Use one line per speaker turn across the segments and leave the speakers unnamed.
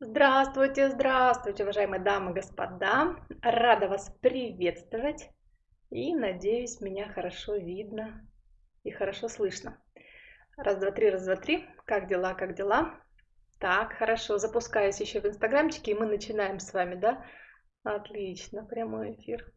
Здравствуйте, здравствуйте, уважаемые дамы и господа. Рада вас приветствовать. И надеюсь, меня хорошо видно и хорошо слышно. Раз, два, три, раз, два, три. Как дела, как дела? Так, хорошо. Запускаюсь еще в инстаграмчике, и мы начинаем с вами, да? Отлично, прямой эфир.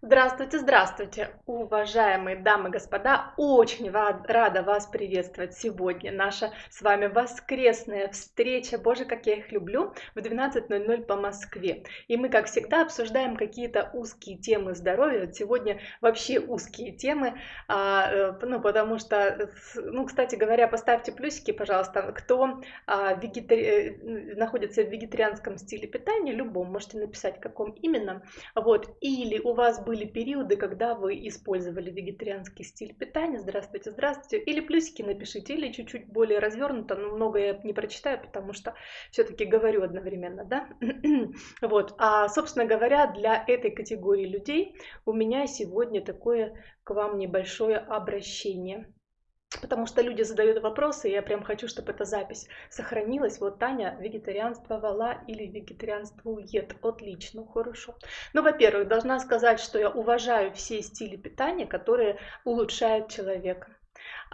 Здравствуйте, здравствуйте, уважаемые дамы и господа! Очень рада вас приветствовать сегодня. Наша с вами воскресная встреча, боже, как я их люблю, в 12.00 по Москве. И мы, как всегда, обсуждаем какие-то узкие темы здоровья. Сегодня вообще узкие темы, а, э, ну, потому что, ну, кстати говоря, поставьте плюсики, пожалуйста, кто а, вегетари... Э, находится в вегетарианском стиле питания, любом, можете написать, каком именно, вот, или у вас были периоды, когда вы использовали вегетарианский стиль питания. Здравствуйте, здравствуйте. Или плюсики напишите, или чуть-чуть более развернуто, но много я не прочитаю, потому что все-таки говорю одновременно, да? вот. А, собственно говоря, для этой категории людей у меня сегодня такое к вам небольшое обращение потому что люди задают вопросы, и я прям хочу, чтобы эта запись сохранилась. Вот Таня вегетарианствовала или вегетарианствует. Отлично, хорошо. Ну, во-первых, должна сказать, что я уважаю все стили питания, которые улучшают человека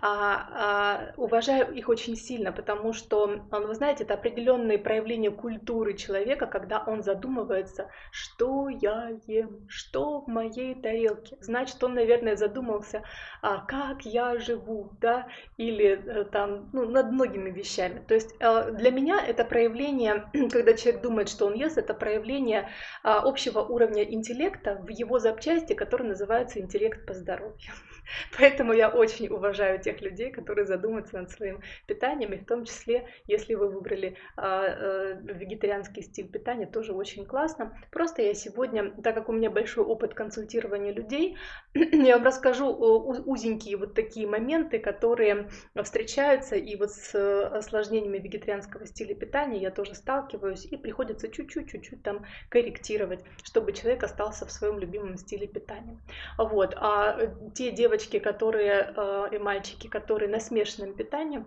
а, а, уважаю их очень сильно, потому что, вы знаете, это определенные проявления культуры человека, когда он задумывается, что я ем, что в моей тарелке. Значит, он, наверное, задумался, а, как я живу, да, или э, там, ну, над многими вещами. То есть э, для меня это проявление, когда человек думает, что он ест, это проявление а, общего уровня интеллекта в его запчасти, который называется интеллект по здоровью. Поэтому я очень уважаю тех людей, которые задумаются над своим питанием, и в том числе, если вы выбрали а, а, вегетарианский стиль питания, тоже очень классно. Просто я сегодня, так как у меня большой опыт консультирования людей, я вам расскажу узенькие вот такие моменты, которые встречаются, и вот с осложнениями вегетарианского стиля питания я тоже сталкиваюсь, и приходится чуть-чуть, чуть-чуть там корректировать, чтобы человек остался в своем любимом стиле питания. Вот. А те девочки, девочки, которые э, и мальчики, которые на смешанном питании,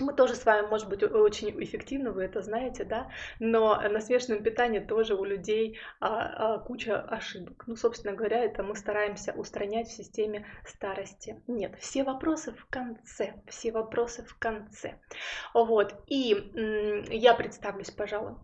мы тоже с вами, может быть, очень эффективны, вы это знаете, да, но на смешанном питании тоже у людей а, а, куча ошибок. Ну, собственно говоря, это мы стараемся устранять в системе старости. Нет, все вопросы в конце, все вопросы в конце. Вот, и я представлюсь, пожалуй,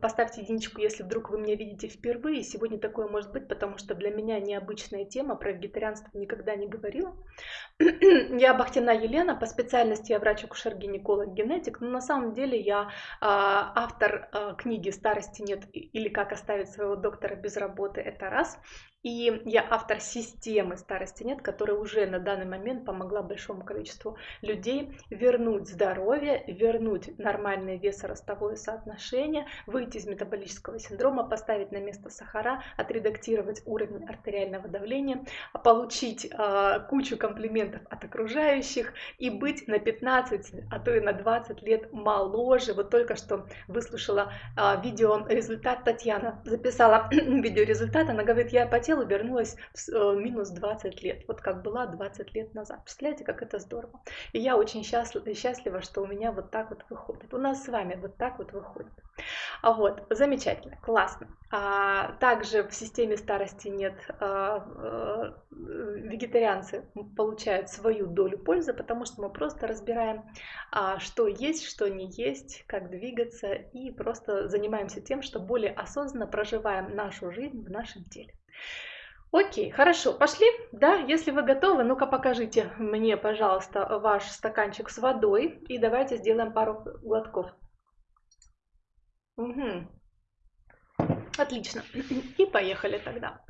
поставьте единичку, если вдруг вы меня видите впервые. Сегодня такое может быть, потому что для меня необычная тема, про вегетарианство никогда не говорила. я Бахтина Елена, по специальности я врач-акушер гинеколог-генетик, но на самом деле я а, автор а, книги «Старости нет» или «Как оставить своего доктора без работы» — это раз. И я автор системы «Старости нет», которая уже на данный момент помогла большому количеству людей вернуть здоровье, вернуть нормальное весоростовое соотношение, выйти из метаболического синдрома, поставить на место сахара, отредактировать уровень артериального давления, получить э, кучу комплиментов от окружающих и быть на 15, а то и на 20 лет моложе. Вот только что выслушала э, видео результат Татьяна, записала видео результат, она говорит, я потела хотела, вернулась в э, минус 20 лет, вот как была 20 лет назад. Представляете, как это здорово. И я очень счастлива, счастлива, что у меня вот так вот выходит. У нас с вами вот так вот выходит. А вот, замечательно, классно. А, также в системе старости нет, а, а, вегетарианцы получают свою долю пользы, потому что мы просто разбираем, а, что есть, что не есть, как двигаться, и просто занимаемся тем, что более осознанно проживаем нашу жизнь в нашем теле. Окей, хорошо, пошли, да, если вы готовы, ну-ка покажите мне, пожалуйста, ваш стаканчик с водой, и давайте сделаем пару глотков. Угу. Отлично, и поехали тогда.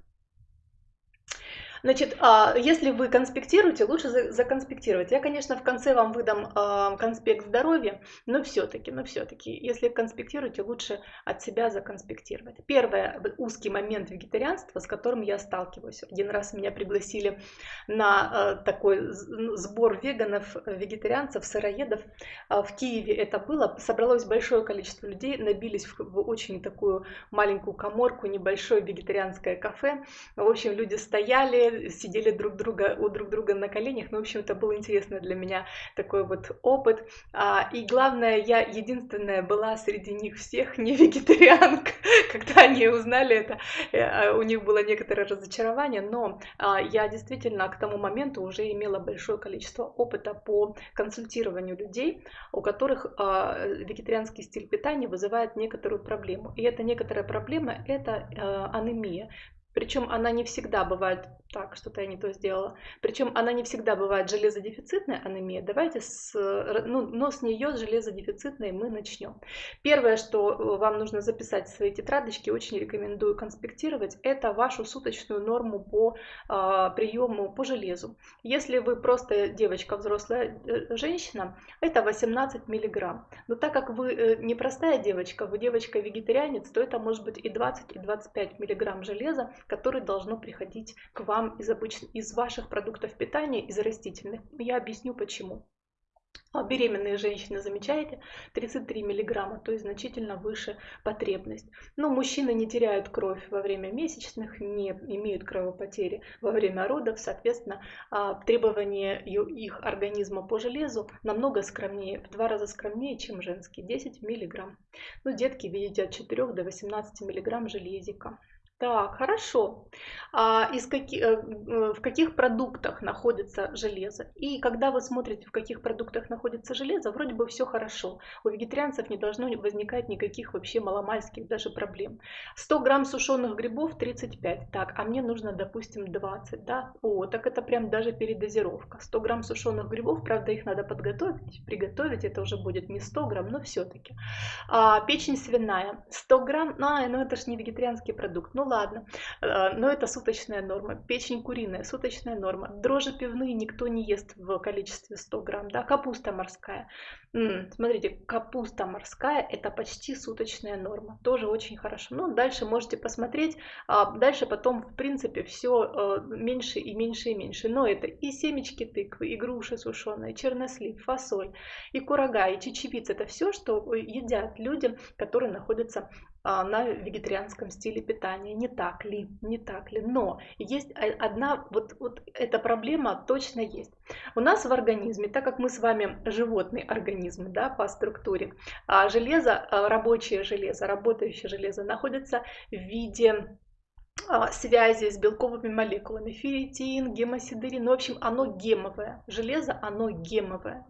Значит, а, если вы конспектируете, лучше законспектировать. Я, конечно, в конце вам выдам а, конспект здоровья, но все-таки, но все-таки, если конспектируете, лучше от себя законспектировать. Первое, узкий момент вегетарианства, с которым я сталкиваюсь. Один раз меня пригласили на а, такой ну, сбор веганов, вегетарианцев, сыроедов. В Киеве это было. Собралось большое количество людей, набились в очень такую маленькую коморку, небольшое вегетарианское кафе. В общем, люди стояли, сидели друг друга у друг друга на коленях. Ну, в общем, это был интересный для меня такой вот опыт. А, и главное, я единственная была среди них всех не вегетарианка. Когда они узнали это, э, а, у них было некоторое разочарование, но а, я действительно к тому моменту уже имела большое количество опыта по консультированию людей, у которых а, вегетарианский стиль питания вызывает некоторую проблему. И эта некоторая проблема – это анемия. Причем она не всегда бывает так, что-то я не то сделала. Причем она не всегда бывает железодефицитная анемия. Давайте с, ну, но с нее с железодефицитной мы начнем. Первое, что э, вам нужно записать в свои тетрадочки, очень рекомендую конспектировать, это вашу суточную норму по э, приему по железу. Если вы просто девочка, взрослая э, женщина, это 18 миллиграмм. Но так как вы э, не простая девочка, вы девочка-вегетарианец, то это может быть и 20, и 25 миллиграмм железа, которые должно приходить к вам из, обыч... из ваших продуктов питания, из растительных. Я объясню почему. А беременные женщины, замечаете, 33 миллиграмма, то есть значительно выше потребность. Но мужчины не теряют кровь во время месячных, не имеют кровопотери во время родов, соответственно, а, требования их организма по железу намного скромнее, в два раза скромнее, чем женские, 10 миллиграмм. Ну, детки, видите, от 4 до 18 миллиграмм железика. Так, хорошо. А из каких, э, в каких продуктах находится железо? И когда вы смотрите, в каких продуктах находится железо, вроде бы все хорошо. У вегетарианцев не должно возникать никаких вообще маломальских даже проблем. 100 грамм сушеных грибов 35. Так, а мне нужно, допустим, 20. Да? О, так это прям даже передозировка. 100 грамм сушеных грибов, правда, их надо подготовить, приготовить. Это уже будет не 100 грамм, но все-таки. А, печень свиная 100 грамм. А, ну это же не вегетарианский продукт. Ну ладно, э, но это суточная норма. Печень куриная, суточная норма. Дрожжи пивные никто не ест в количестве 100 грамм. Да? Капуста морская. Смотрите, капуста морская это почти суточная норма. Тоже очень хорошо. Ну, дальше можете посмотреть. А дальше потом, в принципе, все э, меньше и меньше и меньше. Но это и семечки тыквы, и груши сушеные, чернослив, фасоль, и курага, и чечевица. Это все, что едят люди, которые находятся на вегетарианском стиле питания. Не так ли? Не так ли? Но есть одна, вот, вот эта проблема точно есть. У нас в организме, так как мы с вами животные организмы да, по структуре, а железо, а, рабочее железо, работающее железо находится в виде а, связи с белковыми молекулами. Ферритин, гемосидерин, ну, в общем, оно гемовое. Железо, оно гемовое.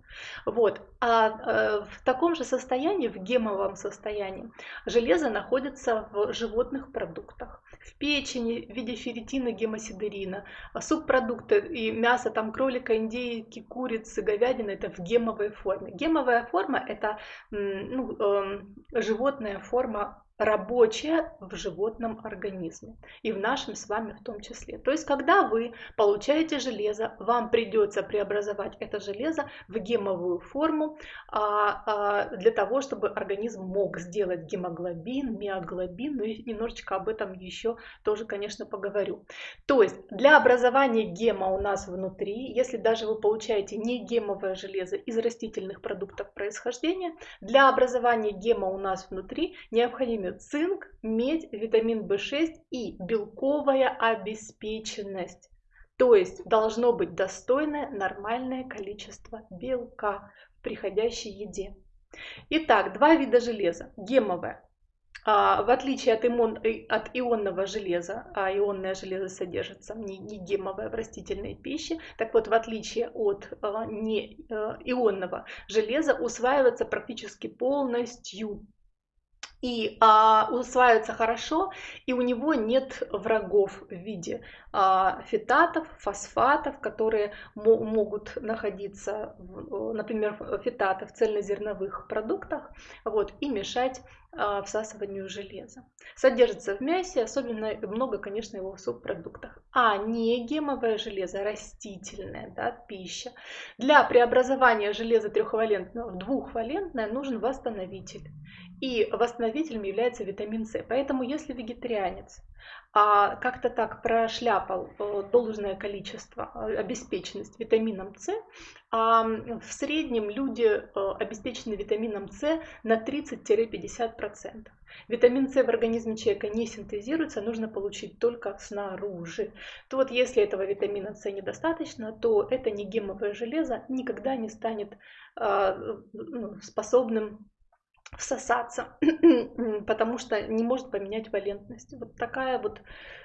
Вот. А э, в таком же состоянии, в гемовом состоянии, железо находится в животных продуктах. В печени в виде ферритина, гемосидерина, субпродукты и мясо там кролика, индейки, курицы, говядины это в гемовой форме. Гемовая форма это ну, э, животная форма рабочее в животном организме и в нашем с вами в том числе. То есть, когда вы получаете железо, вам придется преобразовать это железо в гемовую форму а, а, для того, чтобы организм мог сделать гемоглобин, миоглобин, ну и немножечко об этом еще тоже, конечно, поговорю. То есть, для образования гема у нас внутри, если даже вы получаете не гемовое железо из растительных продуктов происхождения, для образования гема у нас внутри необходимо цинк, медь, витамин В6 и белковая обеспеченность. То есть должно быть достойное нормальное количество белка в приходящей еде. Итак, два вида железа. Гемовое. А, в отличие от, имон, э, от ионного железа, а ионное железо содержится не, не гемовое в растительной пище, так вот в отличие от а, не а, ионного железа усваивается практически полностью и а, усваивается хорошо, и у него нет врагов в виде а, фитатов, фосфатов, которые могут находиться, в, например, фитаты в цельнозерновых продуктах, вот, и мешать а, всасыванию железа. Содержится в мясе, особенно много, конечно, его в субпродуктах. А не гемовое железо, растительное, да, пища. Для преобразования железа трехвалентного в двухвалентное нужен восстановитель. И восстановителем является витамин С. Поэтому если вегетарианец а как-то так прошляпал э, должное количество, э, обеспеченность витамином С, а в среднем люди э, обеспечены витамином С на 30-50%. Витамин С в организме человека не синтезируется, нужно получить только снаружи. То вот если этого витамина С недостаточно, то это не гемовое железо никогда не станет э, способным всосаться, потому что не может поменять валентность. Вот такая вот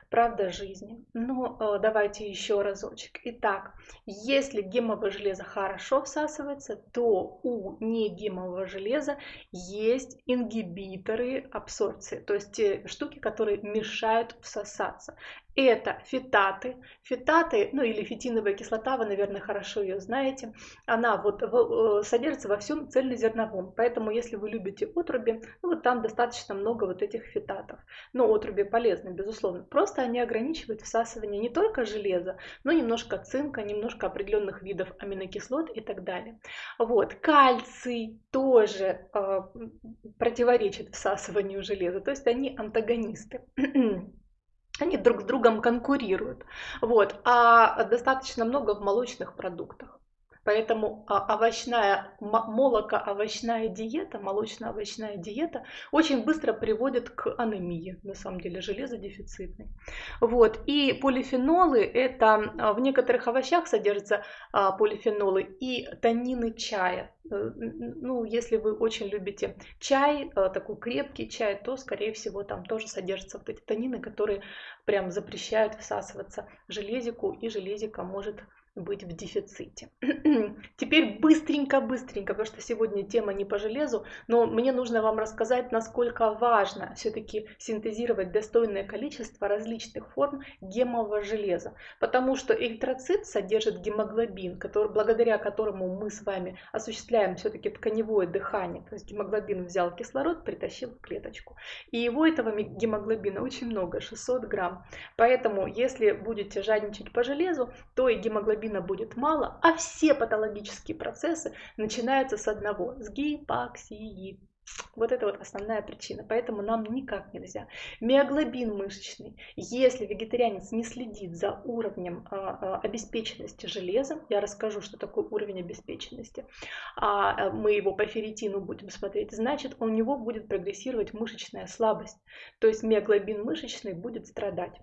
правда жизни. Ну, э, давайте еще разочек. Итак, если гемовое железо хорошо всасывается, то у негемового железа есть ингибиторы абсорбции, то есть те штуки, которые мешают всосаться. Это фитаты. Фитаты, ну или фитиновая кислота, вы, наверное, хорошо ее знаете. Она вот э, содержится во всем цельнозерновом. Поэтому, если вы любите отруби, ну, вот там достаточно много вот этих фитатов. Но отруби полезны, безусловно. Просто они ограничивают всасывание не только железа, но немножко цинка, немножко определенных видов аминокислот и так далее. Вот. Кальций тоже э, противоречит всасыванию железа. То есть они антагонисты. они друг с другом конкурируют. Вот. А достаточно много в молочных продуктах. Поэтому а, овощная, молоко-овощная диета, молочно-овощная диета очень быстро приводит к анемии, на самом деле, железодефицитной. Вот. И полифенолы, это а, в некоторых овощах содержатся а, полифенолы и танины чая. Э, ну, если вы очень любите чай, такой крепкий чай, то, скорее всего, там тоже содержатся вот эти танины, которые прям запрещают всасываться железику, и железика может быть в дефиците. Теперь быстренько-быстренько, потому что сегодня тема не по железу, но мне нужно вам рассказать, насколько важно все-таки синтезировать достойное количество различных форм гемового железа, потому что эритроцит содержит гемоглобин, который, благодаря которому мы с вами осуществляем все-таки тканевое дыхание, то есть гемоглобин взял кислород, притащил в клеточку, и его этого гемоглобина очень много, 600 грамм, поэтому если будете жадничать по железу, то и гемоглобин гемоглобина будет мало, а все патологические процессы начинаются с одного, с гипоксии. Вот это вот основная причина, поэтому нам никак нельзя. Миоглобин мышечный, если вегетарианец не следит за уровнем а, а, обеспеченности железом, я расскажу, что такое уровень обеспеченности, а мы его по ферритину будем смотреть, значит у него будет прогрессировать мышечная слабость, то есть миоглобин мышечный будет страдать.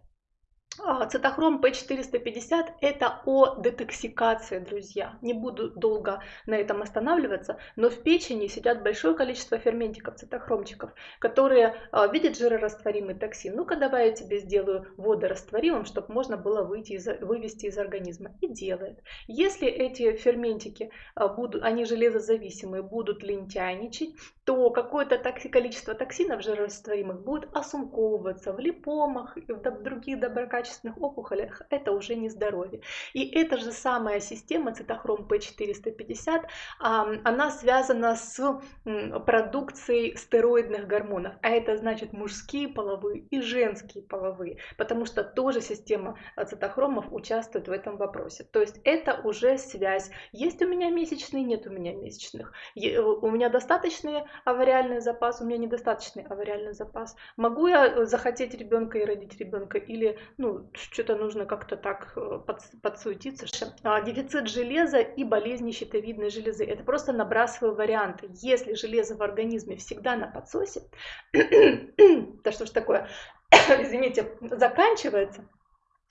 А, цитохром P450 это о детоксикации, друзья. Не буду долго на этом останавливаться, но в печени сидят большое количество ферментиков, цитохромчиков, которые а, видят жирорастворимый токсин. Ну-ка давай я тебе сделаю водорастворимым, чтобы можно было выйти из, вывести из организма. И делает. Если эти ферментики, а, будут, они железозависимые, будут лентяйничать, то какое-то количество токсинов жирорастворимых будет осумковываться в липомах и в других доброкачественных опухолях. Это уже не здоровье. И эта же самая система цитохром P450, она связана с продукцией стероидных гормонов. А это значит мужские половые и женские половые, потому что тоже система цитохромов участвует в этом вопросе. То есть это уже связь. Есть у меня месячные, нет у меня месячных. У меня достаточные авариальный запас, у меня недостаточный авариальный запас. Могу я э, захотеть ребенка и родить ребенка или ну, что-то нужно как-то так э, под, подсуетиться. А, дефицит железа и болезни щитовидной железы. Это просто набрасываю варианты. Если железо в организме всегда на подсосе, да что ж такое, извините, заканчивается,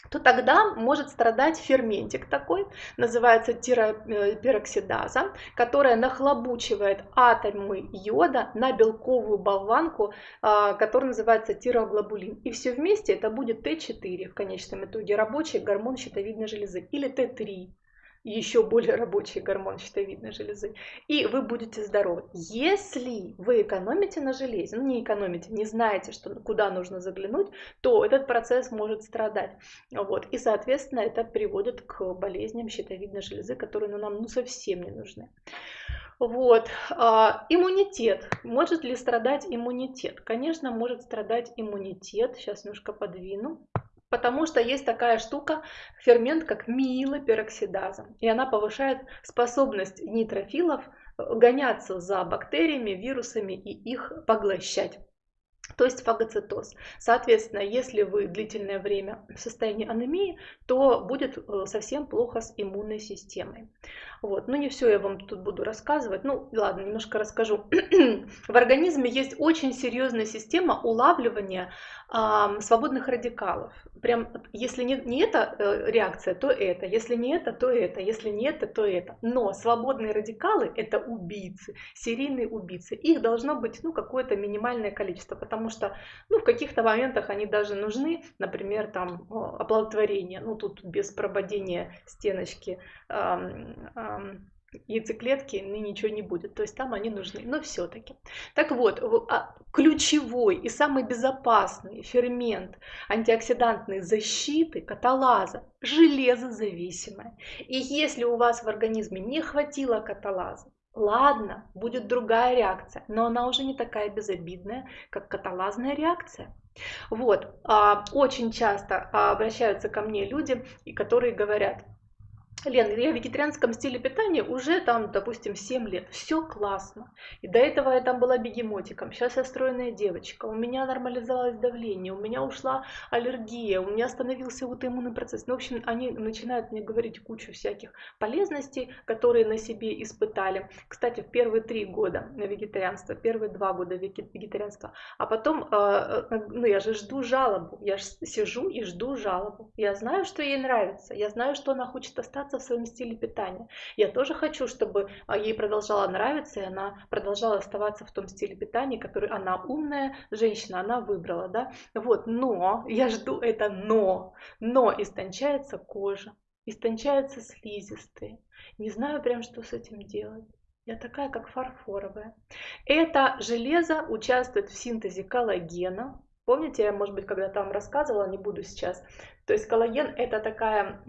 то тогда может страдать ферментик такой, называется тиропероксидаза, которая нахлобучивает атомы йода на белковую болванку, а, которая называется тироглобулин. И все вместе это будет Т4 в конечном итоге, рабочий гормон щитовидной железы, или Т3 еще более рабочий гормон щитовидной железы, и вы будете здоровы. Если вы экономите на железе, ну не экономите, не знаете, что, куда нужно заглянуть, то этот процесс может страдать. Вот. И, соответственно, это приводит к болезням щитовидной железы, которые ну, нам ну, совсем не нужны. Вот. А, иммунитет. Может ли страдать иммунитет? Конечно, может страдать иммунитет. Сейчас немножко подвину. Потому что есть такая штука, фермент, как миелопероксидаза. И она повышает способность нейтрофилов э, гоняться за бактериями, вирусами и их поглощать. то есть фагоцитоз. Соответственно, если вы длительное время в состоянии анемии, то будет э, совсем плохо с иммунной системой. Вот. Ну, не все я вам тут буду рассказывать. Ну, ладно, немножко расскажу. в организме есть очень серьезная система улавливания э, свободных радикалов. Прям, если не, не эта э, реакция, то это. Если не это, то это. Если не это, то это. Но свободные радикалы – это убийцы, серийные убийцы. Их должно быть, ну, какое-то минимальное количество, потому что, ну, в каких-то моментах они даже нужны, например, там, оплодотворение, ну, тут без прободения стеночки яйцеклетки ничего не будет. То есть там они нужны, но все-таки. Так вот, а, ключевой и самый безопасный фермент антиоксидантной защиты каталаза – железозависимая. И если у вас в организме не хватило каталаза, ладно, будет другая реакция, но она уже не такая безобидная, как каталазная реакция. Вот, а, очень часто обращаются ко мне люди, которые говорят – Лен, я в вегетарианском стиле питания уже там, допустим, 7 лет. Все классно. И до этого я там была бегемотиком. Сейчас я стройная девочка. У меня нормализовалось давление, у меня ушла аллергия, у меня остановился аутоиммунный процесс. Ну, в общем, они начинают мне говорить кучу всяких полезностей, которые на себе испытали. Кстати, в первые три года на вегетарианство, первые два года вегетарианства. А потом, э, э, ну, я же жду жалобу. Я же сижу и жду жалобу. Я знаю, что ей нравится. Я знаю, что она хочет остаться разобраться в своем стиле питания. Я тоже хочу, чтобы а, ей продолжало нравиться, и она продолжала оставаться в том стиле питания, который она умная женщина, она выбрала, да. Вот, но, я жду это но, но истончается кожа, истончаются слизистые. Не знаю прям, что с этим делать. Я такая, как фарфоровая. Это железо участвует в синтезе коллагена. Помните, я, может быть, когда там рассказывала, не буду сейчас. То есть коллаген это такая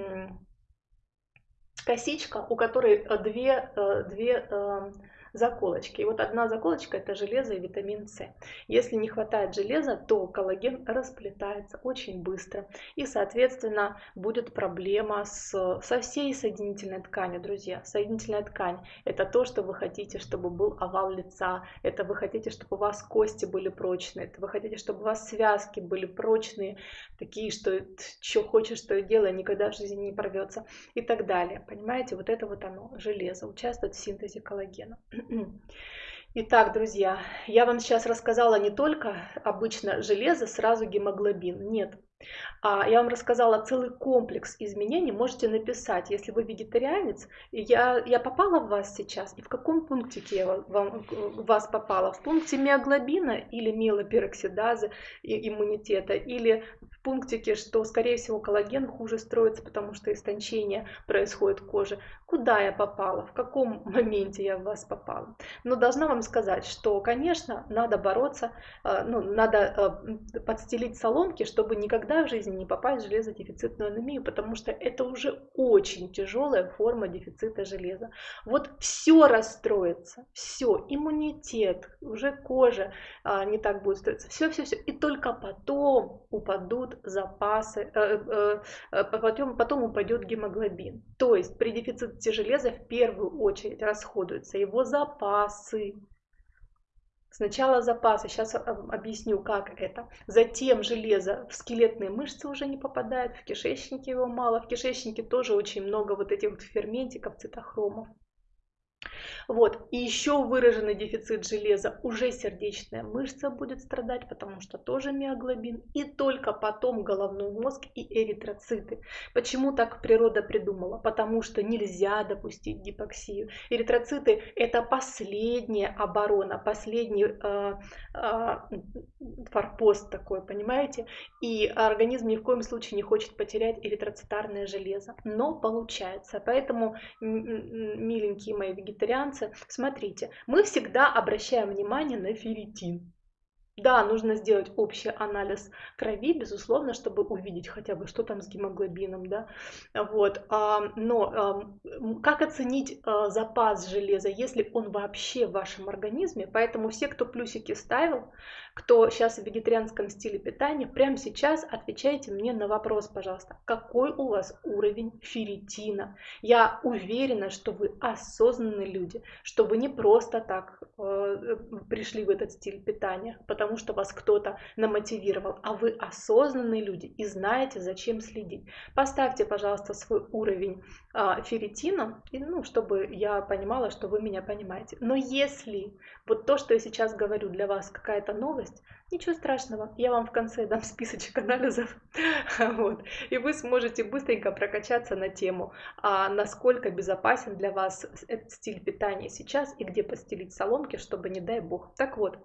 косичка, у которой э, две, э, две эм, заколочки. И вот одна заколочка это железо и витамин С. Если не хватает железа, то коллаген расплетается очень быстро. И, соответственно, будет проблема с, со всей соединительной тканью, друзья. Соединительная ткань – это то, что вы хотите, чтобы был овал лица, это вы хотите, чтобы у вас кости были прочные, это вы хотите, чтобы у вас связки были прочные, такие, что что хочешь, то и делай, никогда в жизни не порвется и так далее. Понимаете, вот это вот оно, железо, участвует в синтезе коллагена. Итак, друзья, я вам сейчас рассказала не только обычно железо, сразу гемоглобин. Нет. А я вам рассказала целый комплекс изменений. Можете написать, если вы вегетарианец, я, я попала в вас сейчас, и в каком пунктике я вам, в вас попала? В пункте миоглобина или миелопероксидазы иммунитета, или в пунктике, что, скорее всего, коллаген хуже строится, потому что истончение происходит в коже. Куда я попала? В каком моменте я в вас попала? Но должна вам сказать, что, конечно, надо бороться, э, ну, надо э, подстелить соломки, чтобы никогда в жизни не попасть в железодефицитную анемию, потому что это уже очень тяжелая форма дефицита железа. Вот все расстроится, все, иммунитет, уже кожа а, не так будет строиться, все-все-все, и только потом упадут запасы, э, э, э, потом, потом упадет гемоглобин. То есть при дефиците железа в первую очередь расходуются его запасы. Сначала запасы, сейчас объясню, как это. Затем железо в скелетные мышцы уже не попадает, в кишечнике его мало. В кишечнике тоже очень много вот этих вот ферментиков, цитохромов. Вот. И еще выраженный дефицит железа, уже сердечная мышца будет страдать, потому что тоже миоглобин. И только потом головной мозг и эритроциты. Почему так природа придумала? Потому что нельзя допустить гипоксию. Эритроциты это последняя оборона, последний э, э, форпост такой, понимаете? И организм ни в коем случае не хочет потерять эритроцитарное железо. Но получается. Поэтому, миленькие мои вегетарианцы, информация. Смотрите, мы всегда обращаем внимание на ферритин. Да, нужно сделать общий анализ крови, безусловно, чтобы увидеть хотя бы, что там с гемоглобином, да, вот, но как оценить а, запас железа, если он вообще в вашем организме, поэтому все, кто плюсики ставил, кто сейчас в вегетарианском стиле питания, прямо сейчас отвечайте мне на вопрос, пожалуйста, какой у вас уровень ферритина. Я уверена, что вы осознанные люди, что вы не просто так э, пришли в этот стиль питания, потому потому, что вас кто-то намотивировал, а вы осознанные люди и знаете, зачем следить. Поставьте, пожалуйста, свой уровень а, ферритина, ну, чтобы я понимала, что вы меня понимаете. Но если вот то, что я сейчас говорю, для вас какая-то новость, ничего страшного, я вам в конце дам списочек анализов, вот, и вы сможете быстренько прокачаться на тему, а насколько безопасен для вас этот стиль питания сейчас и где постелить соломки, чтобы, не дай бог. Так вот,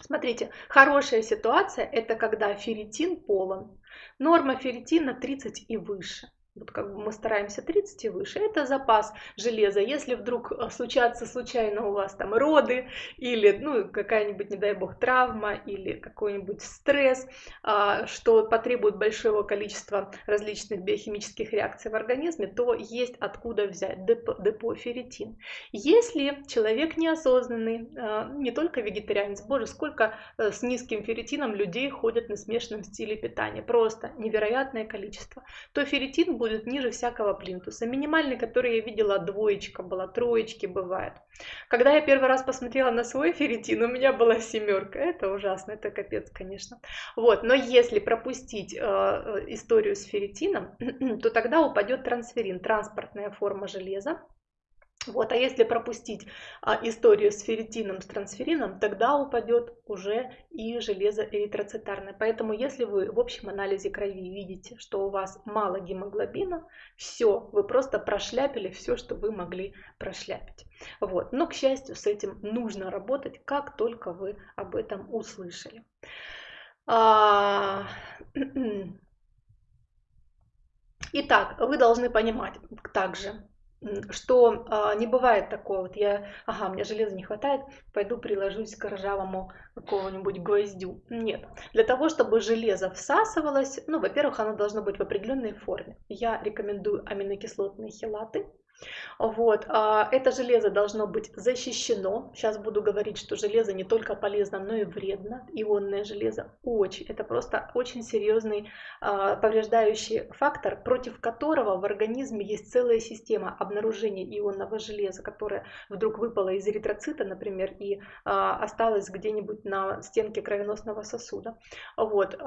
Смотрите, хорошая ситуация – это когда ферритин полон. Норма ферритина 30 и выше вот как бы мы стараемся 30 и выше, это запас железа. Если вдруг э, случатся случайно у вас там роды или ну, какая-нибудь, не дай бог, травма или какой-нибудь стресс, а, что потребует большого количества различных биохимических реакций в организме, то есть откуда взять депо, депо ферритин. Если человек неосознанный, а, не только вегетарианец, боже, сколько э, с низким ферритином людей ходят на смешанном стиле питания, просто невероятное количество, то ферритин будет ниже всякого плинтуса. Минимальный, который я видела, двоечка была, троечки бывает. Когда я первый раз посмотрела на свой ферритин, у меня была семерка. Это ужасно, это капец, конечно. Вот, но если пропустить э, э историю с ферритином, то тогда упадет трансферин, транспортная форма железа. Вот, а если пропустить а, историю с ферритином, с трансферином, тогда упадет уже и железо эритроцитарное. Поэтому если вы в общем анализе крови видите, что у вас мало гемоглобина, все, вы просто прошляпили все, что вы могли прошляпить. Вот. Но, к счастью, с этим нужно работать, как только вы об этом услышали. А... Итак, вы должны понимать также, что а, не бывает такого, вот я, ага, мне железа не хватает, пойду приложусь к ржавому какого-нибудь гвоздю. Нет. Для того, чтобы железо всасывалось, ну, во-первых, оно должно быть в определенной форме. Я рекомендую аминокислотные хелаты, вот. А, это железо должно быть защищено. Сейчас буду говорить, что железо не только полезно, но и вредно. Ионное железо очень, это просто очень серьезный а, повреждающий фактор, против которого в организме есть целая система обнаружения ионного железа, которая вдруг выпала из эритроцита, например, и а, осталась где-нибудь на стенке кровеносного сосуда. Вот.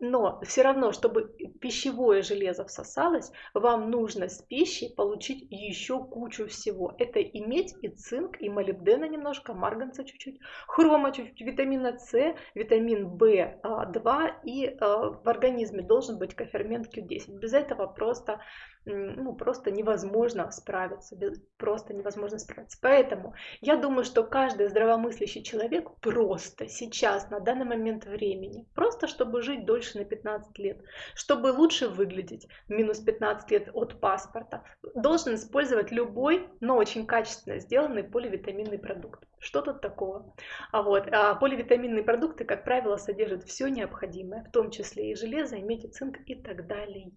Но все равно, чтобы пищевое железо всосалось, вам нужно с пищей получить еще кучу всего. Это иметь и цинк, и молибдена немножко, марганца чуть-чуть, хрома чуть-чуть, витамина С, витамин В2 и э, в организме должен быть кофермент Q10. Без этого просто ну, просто невозможно справиться, просто невозможно справиться. Поэтому я думаю, что каждый здравомыслящий человек просто сейчас, на данный момент времени, просто чтобы жить дольше на 15 лет, чтобы лучше выглядеть, минус 15 лет от паспорта, должен использовать любой, но очень качественно сделанный поливитаминный продукт. Что тут такого? А вот, а поливитаминные продукты, как правило, содержат все необходимое, в том числе и железо, и меди, цинк и так далее.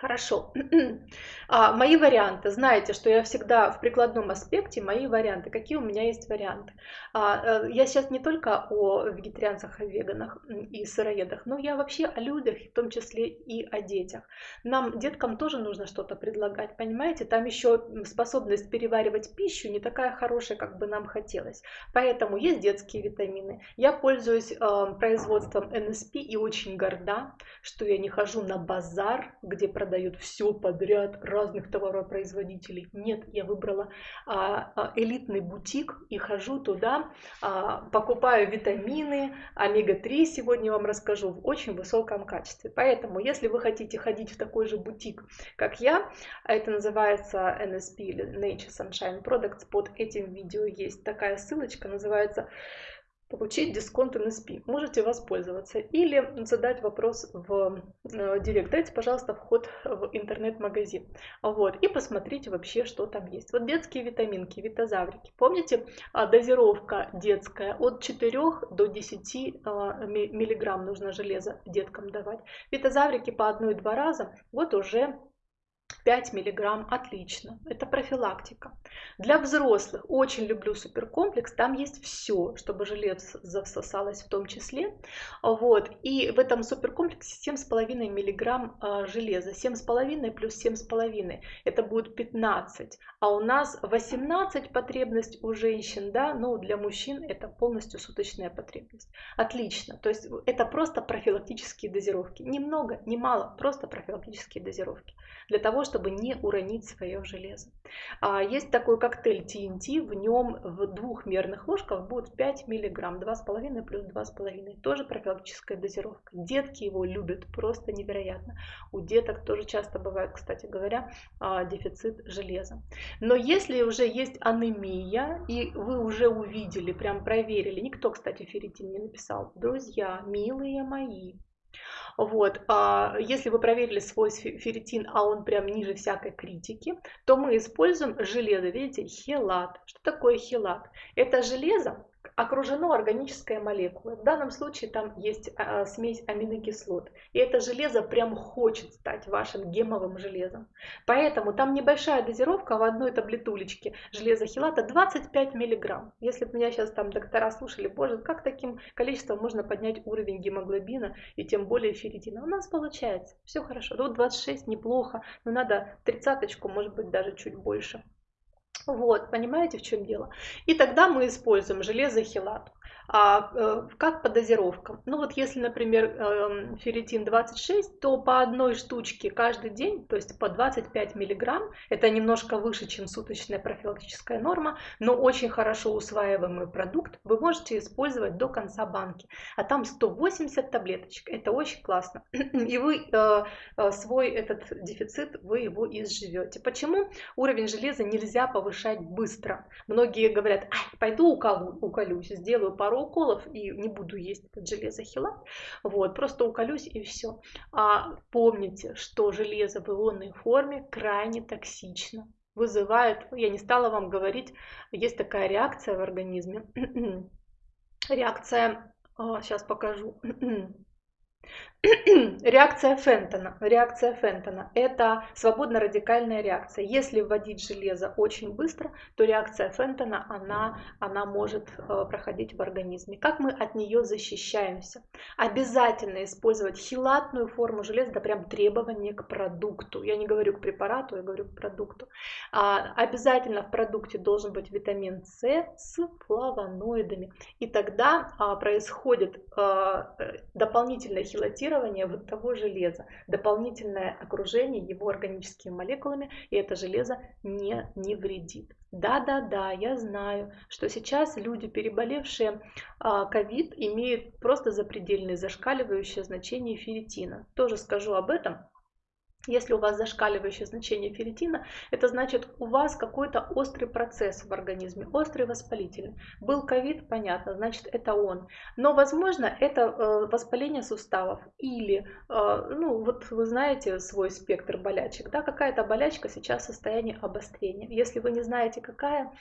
Хорошо. А, мои варианты. Знаете, что я всегда в прикладном аспекте, мои варианты. Какие у меня есть варианты? А, э, я сейчас не только о вегетарианцах, о веганах и сыроедах, но я вообще о людях, в том числе и о детях. Нам, деткам, тоже нужно что-то предлагать, понимаете? Там еще способность переваривать пищу не такая хорошая, как бы нам хотелось. Поэтому есть детские витамины. Я пользуюсь э, производством НСП и очень горда, что я не хожу на базар, где продают все подряд разных товаропроизводителей. Нет, я выбрала а, а, элитный бутик и хожу туда, а, покупаю витамины, омега-3 сегодня вам расскажу в очень высоком качестве. Поэтому, если вы хотите ходить в такой же бутик, как я, это называется NSP или Nature Sunshine Products, под этим видео есть такая ссылочка, называется получить дисконт NSP. Можете воспользоваться или задать вопрос в э, директ. Дайте, пожалуйста, вход в интернет-магазин. Вот, и посмотрите вообще, что там есть. Вот детские витаминки, витазаврики. Помните, а, дозировка детская от 4 до 10 а, миллиграмм нужно железо деткам давать. Витазаврики по 1-2 раза, вот уже 5 мг отлично, это профилактика. Для взрослых очень люблю суперкомплекс, там есть все, чтобы железо засосалось в том числе. Вот. И в этом суперкомплексе 7,5 мг а, железа, 7,5 плюс 7,5 это будет 15, а у нас 18 потребность у женщин, да, но для мужчин это полностью суточная потребность. Отлично, то есть это просто профилактические дозировки, немного, не мало, просто профилактические дозировки для того, чтобы не уронить свое железо. А есть такой коктейль TNT, в нем в двух мерных ложках будет 5 мг, 2,5 плюс 2,5, тоже профилактическая дозировка. Детки его любят просто невероятно. У деток тоже часто бывает, кстати говоря, а, дефицит железа. Но если уже есть анемия, и вы уже увидели, прям проверили, никто, кстати, ферритин не написал, друзья, милые мои, вот. А если вы проверили свой ферритин, а он прям ниже всякой критики, то мы используем железо, видите, хелат. Что такое хелат? Это железо, окружено органической молекулой. В данном случае там есть а, смесь аминокислот. И это железо прям хочет стать вашим гемовым железом. Поэтому там небольшая дозировка в одной таблетулечке железа хилата 25 мг. Если бы меня сейчас там доктора слушали, боже, как таким количеством можно поднять уровень гемоглобина и тем более ферритина? У нас получается, все хорошо. Вот 26 неплохо, но надо тридцаточку, может быть даже чуть больше. Вот, понимаете, в чем дело? И тогда мы используем железохилат. А э, как по дозировкам? Ну вот если, например, э, ферритин 26, то по одной штучке каждый день, то есть по 25 миллиграмм, это немножко выше, чем суточная профилактическая норма, но очень хорошо усваиваемый продукт, вы можете использовать до конца банки. А там 180 таблеточек, это очень классно. И вы э, э, свой этот дефицит, вы его изживете. Почему уровень железа нельзя повышать быстро? Многие говорят, пойду уколу, уколюсь, сделаю пару пару уколов и не буду есть этот железохилат. Вот, просто уколюсь и все. А помните, что железо в ионной форме крайне токсично. Вызывает, я не стала вам говорить, есть такая реакция в организме. реакция, сейчас а, покажу. Реакция Фентона. Реакция Фентона – это свободно-радикальная реакция. Если вводить железо очень быстро, то реакция Фентона, она, она может э, проходить в организме. Как мы от нее защищаемся? Обязательно использовать хилатную форму железа, это прям требование к продукту. Я не говорю к препарату, я говорю к продукту. А, обязательно в продукте должен быть витамин С с флавоноидами. И тогда а, происходит а, фиксирование вот того железа, дополнительное окружение его органическими молекулами, и это железо не, не вредит. Да-да-да, я знаю, что сейчас люди, переболевшие а, ковид, имеют просто запредельное зашкаливающее значение ферритина. Тоже скажу об этом если у вас зашкаливающее значение ферритина, это значит у вас какой-то острый процесс в организме, острый воспалительный. Был ковид, понятно, значит это он. Но возможно это э, воспаление суставов или, э, ну вот вы знаете свой спектр болячек, да, какая-то болячка сейчас в состоянии обострения. Если вы не знаете какая,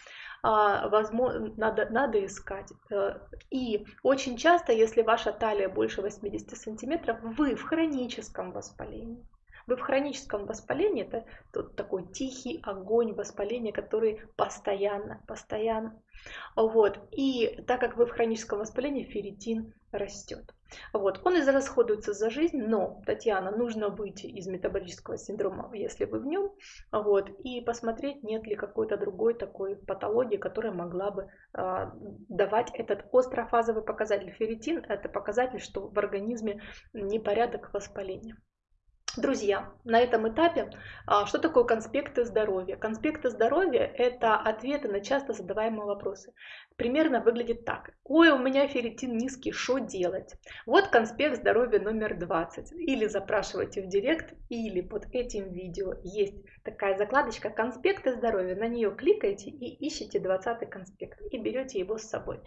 а, возможно, надо, надо искать. Э, и очень часто, если ваша талия больше 80 сантиметров, вы в хроническом воспалении. Вы в хроническом воспалении, это тот такой тихий огонь воспаления, который постоянно, постоянно. Вот. И так как вы в хроническом воспалении, ферритин растет. Вот. Он израсходуется за жизнь, но, Татьяна, нужно выйти из метаболического синдрома, если вы в нем, вот, и посмотреть, нет ли какой-то другой такой патологии, которая могла бы э, давать этот острофазовый показатель. Ферритин – это показатель, что в организме непорядок воспаления. Друзья, на этом этапе а, что такое конспекты здоровья? Конспекты здоровья – это ответы на часто задаваемые вопросы. Примерно выглядит так. Ой, у меня ферритин низкий, что делать? Вот конспект здоровья номер 20. Или запрашивайте в директ, или под этим видео есть такая закладочка «Конспекты здоровья». На нее кликаете и ищете 20 конспект и берете его с собой.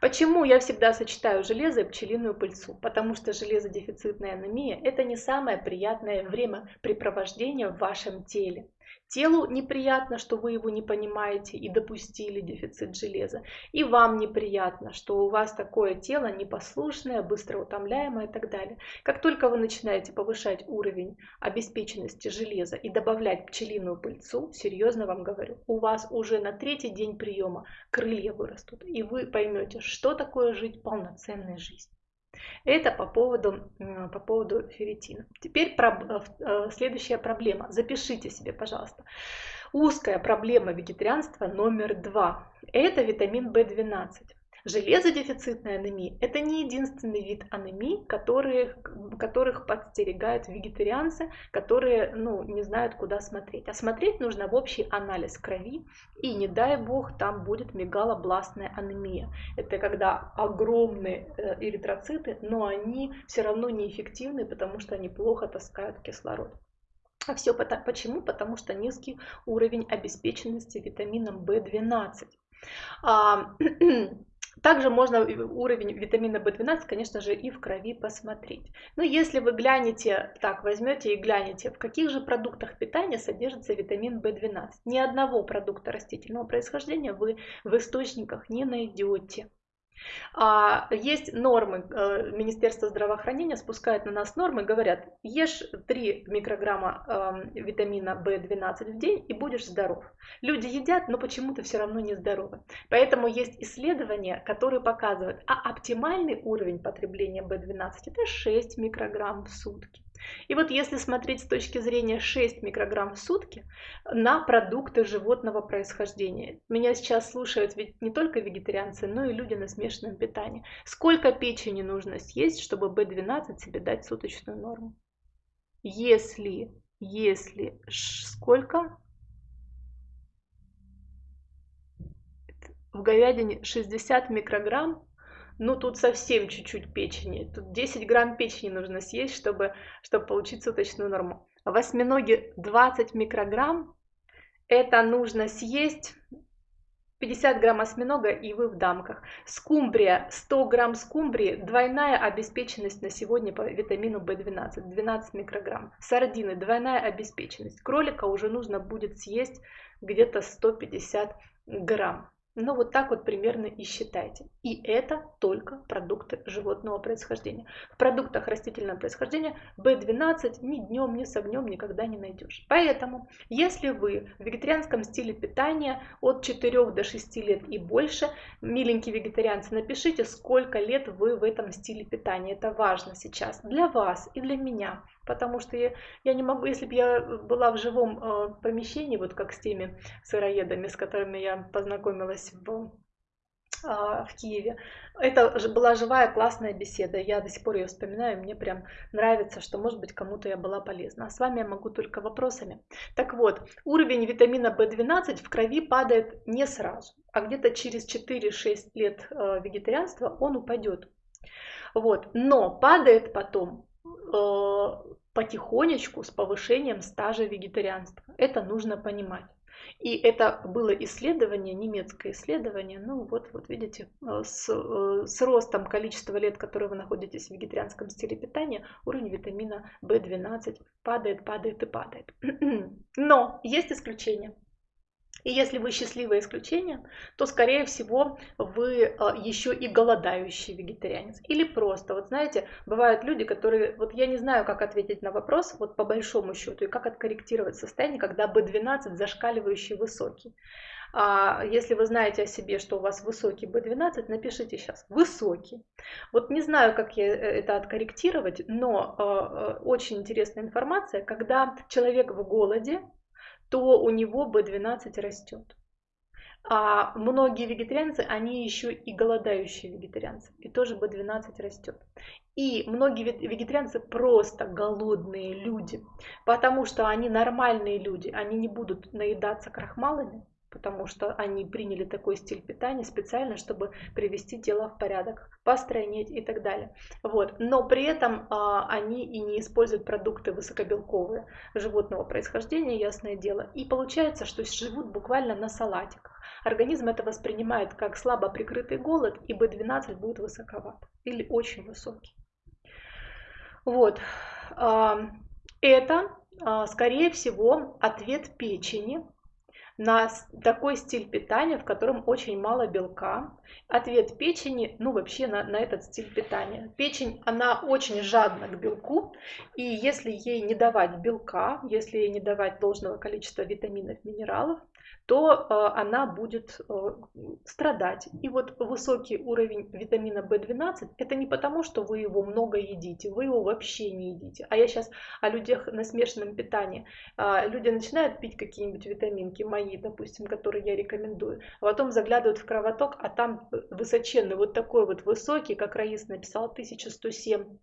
Почему я всегда сочетаю железо и пчелиную пыльцу? Потому что железодефицитная анемия – это не самое приятное времяпрепровождение в вашем теле. Телу неприятно, что вы его не понимаете и допустили дефицит железа. И вам неприятно, что у вас такое тело непослушное, быстро утомляемое и так далее. Как только вы начинаете повышать уровень обеспеченности железа и добавлять пчелиную пыльцу, серьезно вам говорю, у вас уже на третий день приема крылья вырастут. И вы поймете, что такое жить полноценной жизнью. Это по поводу, по поводу ферритина. Теперь э, э, следующая проблема. Запишите себе, пожалуйста. Узкая проблема вегетарианства номер два. Это витамин В12. Железодефицитная анемия – это не единственный вид анемии, которые, которых подстерегают вегетарианцы, которые ну, не знают, куда смотреть. А смотреть нужно в общий анализ крови, и не дай бог там будет мегалобластная анемия. Это когда огромные э, эритроциты, но они все равно неэффективны, потому что они плохо таскают кислород. А все почему? Потому что низкий уровень обеспеченности витамином В12. Также можно уровень витамина В12, конечно же, и в крови посмотреть. Но если вы глянете, так, возьмете и глянете, в каких же продуктах питания содержится витамин В12. Ни одного продукта растительного происхождения вы в источниках не найдете. А есть нормы, э, Министерство здравоохранения спускает на нас нормы, говорят, ешь 3 микрограмма эм, витамина В12 в день и будешь здоров. Люди едят, но почему-то все равно не здоровы. Поэтому есть исследования, которые показывают, а оптимальный уровень потребления В12 это 6 микрограмм в сутки. И вот если смотреть с точки зрения 6 микрограмм в сутки на продукты животного происхождения, меня сейчас слушают ведь не только вегетарианцы, но и люди на смешанном питании. Сколько печени нужно съесть, чтобы B12 себе дать суточную норму? Если, если, сколько? В говядине 60 микрограмм ну тут совсем чуть-чуть печени. Тут 10 грамм печени нужно съесть, чтобы, чтобы получить суточную норму. В осьминоге 20 микрограмм. Это нужно съесть 50 грамм осьминога и вы в дамках. Скумбрия, 100 грамм скумбрии, двойная обеспеченность на сегодня по витамину В12, 12 микрограмм. Сардины, двойная обеспеченность. Кролика уже нужно будет съесть где-то 150 грамм. Ну вот так вот примерно и считайте. И это только продукты животного происхождения. В продуктах растительного происхождения B12 ни днем, ни с огнем никогда не найдешь. Поэтому, если вы в вегетарианском стиле питания от 4 до 6 лет и больше, миленькие вегетарианцы, напишите, сколько лет вы в этом стиле питания. Это важно сейчас для вас и для меня. Потому что я, я не могу, если бы я была в живом э, помещении, вот как с теми сыроедами, с которыми я познакомилась в, э, в Киеве, это была живая классная беседа. Я до сих пор ее вспоминаю, мне прям нравится, что, может быть, кому-то я была полезна. А с вами я могу только вопросами. Так вот, уровень витамина В12 в крови падает не сразу, а где-то через 4-6 лет э, вегетарианства он упадет. Вот. Но падает потом Э, потихонечку с повышением стажа вегетарианства. Это нужно понимать. И это было исследование, немецкое исследование, ну вот, вот видите, э, с, э, с ростом количества лет, которые вы находитесь в вегетарианском стиле питания, уровень витамина В12 падает, падает и падает. Но есть исключения. И если вы счастливое исключение, то, скорее всего, вы а, еще и голодающий вегетарианец. Или просто, вот знаете, бывают люди, которые, вот я не знаю, как ответить на вопрос, вот по большому счету, и как откорректировать состояние, когда B12 зашкаливающий высокий. А если вы знаете о себе, что у вас высокий B12, напишите сейчас высокий. Вот не знаю, как я э, это откорректировать, но э, очень интересная информация, когда человек в голоде, то у него B12 растет. А многие вегетарианцы, они еще и голодающие вегетарианцы, и тоже B12 растет. И многие вегетарианцы просто голодные люди, потому что они нормальные люди, они не будут наедаться крахмалами, потому что они приняли такой стиль питания специально, чтобы привести тело в порядок, постройнеть и так далее. Вот. Но при этом а, они и не используют продукты высокобелковые животного происхождения, ясное дело. И получается, что живут буквально на салатиках. Организм это воспринимает как слабо прикрытый голод, и B12 будет высоковат или очень высокий. Вот. Это, а, скорее всего, ответ печени на такой стиль питания, в котором очень мало белка. Ответ печени, ну вообще на, на этот стиль питания. Печень, она очень жадна к белку, и если ей не давать белка, если ей не давать должного количества витаминов, минералов, то э, она будет э, страдать. И вот высокий уровень витамина В12 это не потому, что вы его много едите, вы его вообще не едите. А я сейчас о людях на смешанном питании. А, люди начинают пить какие-нибудь витаминки, мои, допустим, которые я рекомендую, а потом заглядывают в кровоток, а там высоченный, вот такой вот высокий, как Раис написал, 1107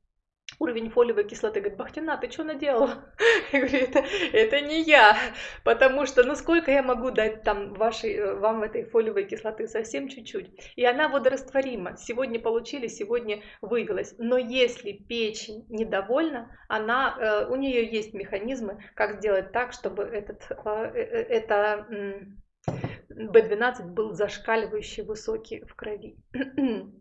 уровень фолиевой кислоты. Говорит, Бахтина, ты что наделала? Я говорю, это, это не я, потому что, ну сколько я могу дать там вашей, вам этой фолиевой кислоты? Совсем чуть-чуть. И она водорастворима. Сегодня получили, сегодня вывелась. Но если печень недовольна, она, э, у нее есть механизмы, как сделать так, чтобы этот, э, э, это B12 был зашкаливающий высокий в крови.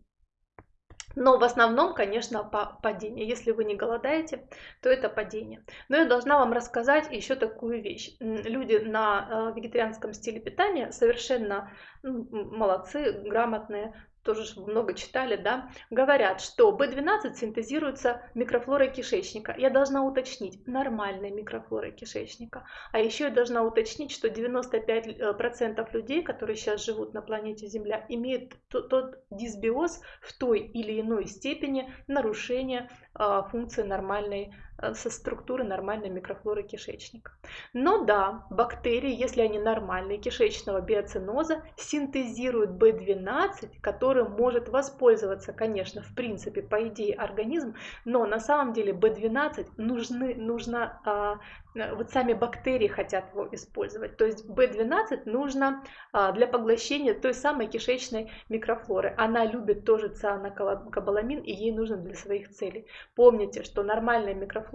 Но в основном, конечно, падение. Если вы не голодаете, то это падение. Но я должна вам рассказать еще такую вещь. Люди на э, вегетарианском стиле питания совершенно молодцы, грамотные, тоже много читали, да, говорят, что B12 синтезируется микрофлорой кишечника. Я должна уточнить, нормальной микрофлорой кишечника. А еще я должна уточнить, что 95% людей, которые сейчас живут на планете Земля, имеют тот дисбиоз в той или иной степени нарушения а, функции нормальной со структуры нормальной микрофлоры кишечника. Но да, бактерии, если они нормальные, кишечного биоциноза, синтезируют B12, которым может воспользоваться, конечно, в принципе, по идее, организм, но на самом деле B12 нужны, нужно а, Э, вот сами бактерии хотят его использовать. То есть B12 нужно а, для поглощения той самой кишечной микрофлоры. Она любит тоже цианокобаламин и ей нужно для своих целей. Помните, что нормальная микрофлора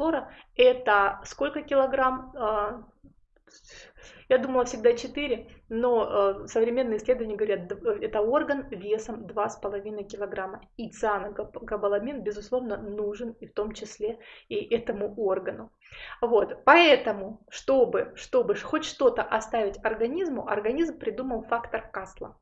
это сколько килограмм? А, я думала всегда 4, но э, современные исследования говорят, это орган весом 2,5 килограмма. И цианокобаламин, безусловно, нужен и в том числе и этому органу. Вот, поэтому, чтобы, чтобы хоть что-то оставить организму, организм придумал фактор Касла.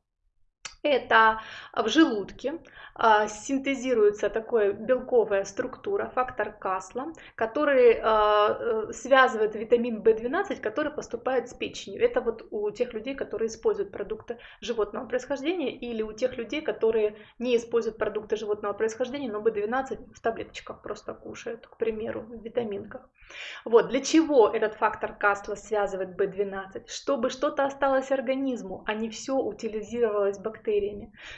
Это в желудке а, синтезируется такая белковая структура, фактор Касла, который а, э, связывает витамин В12, который поступает с печенью. Это вот у тех людей, которые используют продукты животного происхождения или у тех людей, которые не используют продукты животного происхождения, но В12 в таблеточках просто кушают, к примеру, в витаминках. Вот, для чего этот фактор Касла связывает B12? Чтобы что-то осталось организму, а не все утилизировалось бактериями.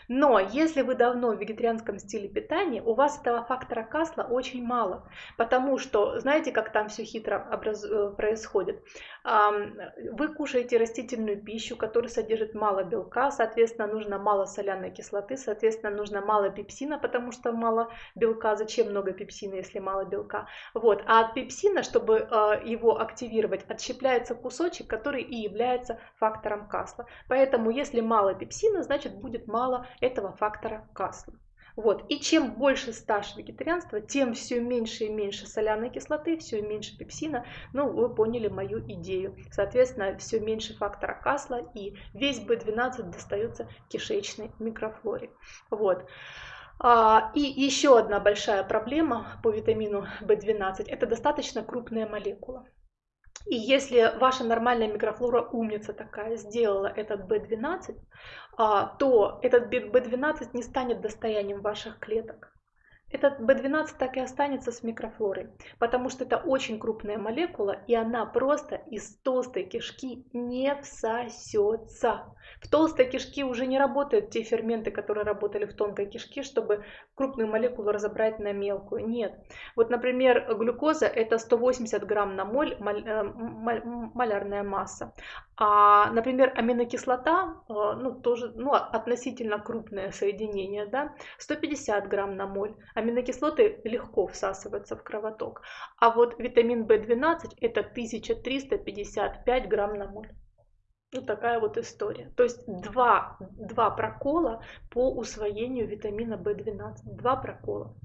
Но если вы давно в вегетарианском стиле питания, у вас этого фактора Касла очень мало, потому что, знаете, как там все хитро образ... Э, происходит? Вы кушаете растительную пищу, которая содержит мало белка, соответственно, нужно мало соляной кислоты, соответственно, нужно мало пепсина, потому что мало белка. Зачем много пепсина, если мало белка? Вот. А от пепсина чтобы э, его активировать, отщепляется кусочек, который и является фактором касла. Поэтому если мало пепсина, значит будет мало этого фактора касла. Вот. И чем больше стаж вегетарианства, тем все меньше и меньше соляной кислоты, все меньше пепсина. Ну, вы поняли мою идею. Соответственно, все меньше фактора касла и весь B12 достается кишечной микрофлоре. Вот. А, и еще одна большая проблема по витамину В12 – это достаточно крупная молекула. И если ваша нормальная микрофлора умница такая сделала этот B12, а, то этот B12 не станет достоянием ваших клеток. Этот B12 так и останется с микрофлорой, потому что это очень крупная молекула, и она просто из толстой кишки не всосется. В толстой кишке уже не работают те ферменты, которые работали в тонкой кишке, чтобы крупную молекулу разобрать на мелкую. Нет. Вот, например, глюкоза это 180 грамм на моль э, малярная масса. А, например, аминокислота, э, ну, тоже ну, относительно крупное соединение, да, 150 грамм на моль. Аминокислоты легко всасываются в кровоток. А вот витамин В12 это 1355 грамм на моль. Ну, такая вот история. То есть два, два прокола по усвоению витамина В12. Два прокола.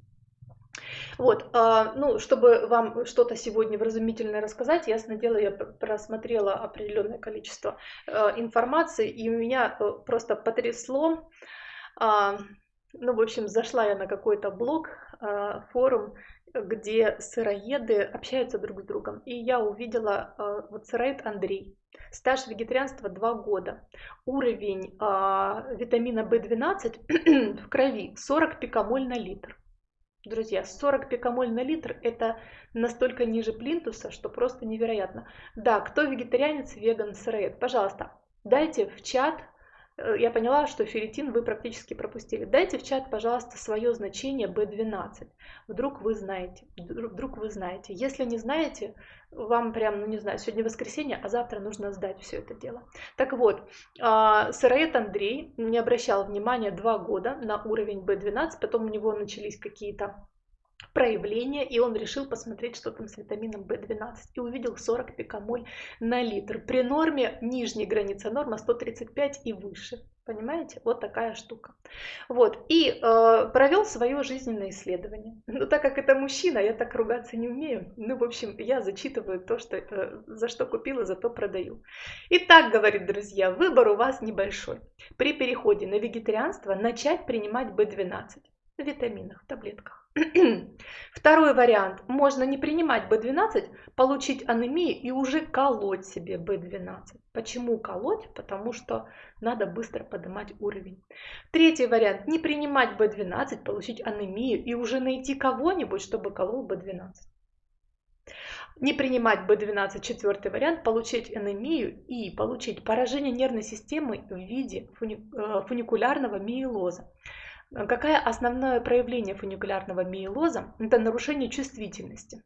Вот, а, ну, чтобы вам что-то сегодня вразумительное рассказать, ясно дело, я просмотрела определенное количество а, информации, и у меня э, просто потрясло. А, ну, в общем, зашла я на какой-то блог, форум, где сыроеды общаются друг с другом, и я увидела вот сыроед Андрей, Стаж вегетарианства 2 года. Уровень э, витамина В12 в крови 40 пикомоль на литр. Друзья, 40 пикомоль на литр это настолько ниже плинтуса, что просто невероятно. Да, кто вегетарианец, веган, сыроед, пожалуйста, дайте в чат я поняла, что ферритин вы практически пропустили. Дайте в чат, пожалуйста, свое значение B12. Вдруг вы знаете. Вдруг вы знаете. Если не знаете, вам прям, ну не знаю, сегодня воскресенье, а завтра нужно сдать все это дело. Так вот, а, сыроед Андрей не обращал внимания два года на уровень B12, потом у него начались какие-то проявление, и он решил посмотреть, что там с витамином В12, и увидел 40 пикомоль на литр. При норме, нижняя граница норма 135 и выше. Понимаете? Вот такая штука. Вот. И э, провел свое жизненное исследование. Ну, так как это мужчина, я так ругаться не умею. Ну, в общем, я зачитываю то, что, э, за что купила, за то продаю. Итак, говорит, друзья, выбор у вас небольшой. При переходе на вегетарианство начать принимать B12 в витаминах, в таблетках. Второй вариант. Можно не принимать B12, получить анемию и уже колоть себе B12. Почему колоть? Потому что надо быстро поднимать уровень. Третий вариант. Не принимать B12, получить анемию и уже найти кого-нибудь, чтобы колол B12. Не принимать B12, четвертый вариант, получить анемию и получить поражение нервной системы в виде э, фуникулярного миелоза. Какое основное проявление фуникулярного миелоза? Это нарушение чувствительности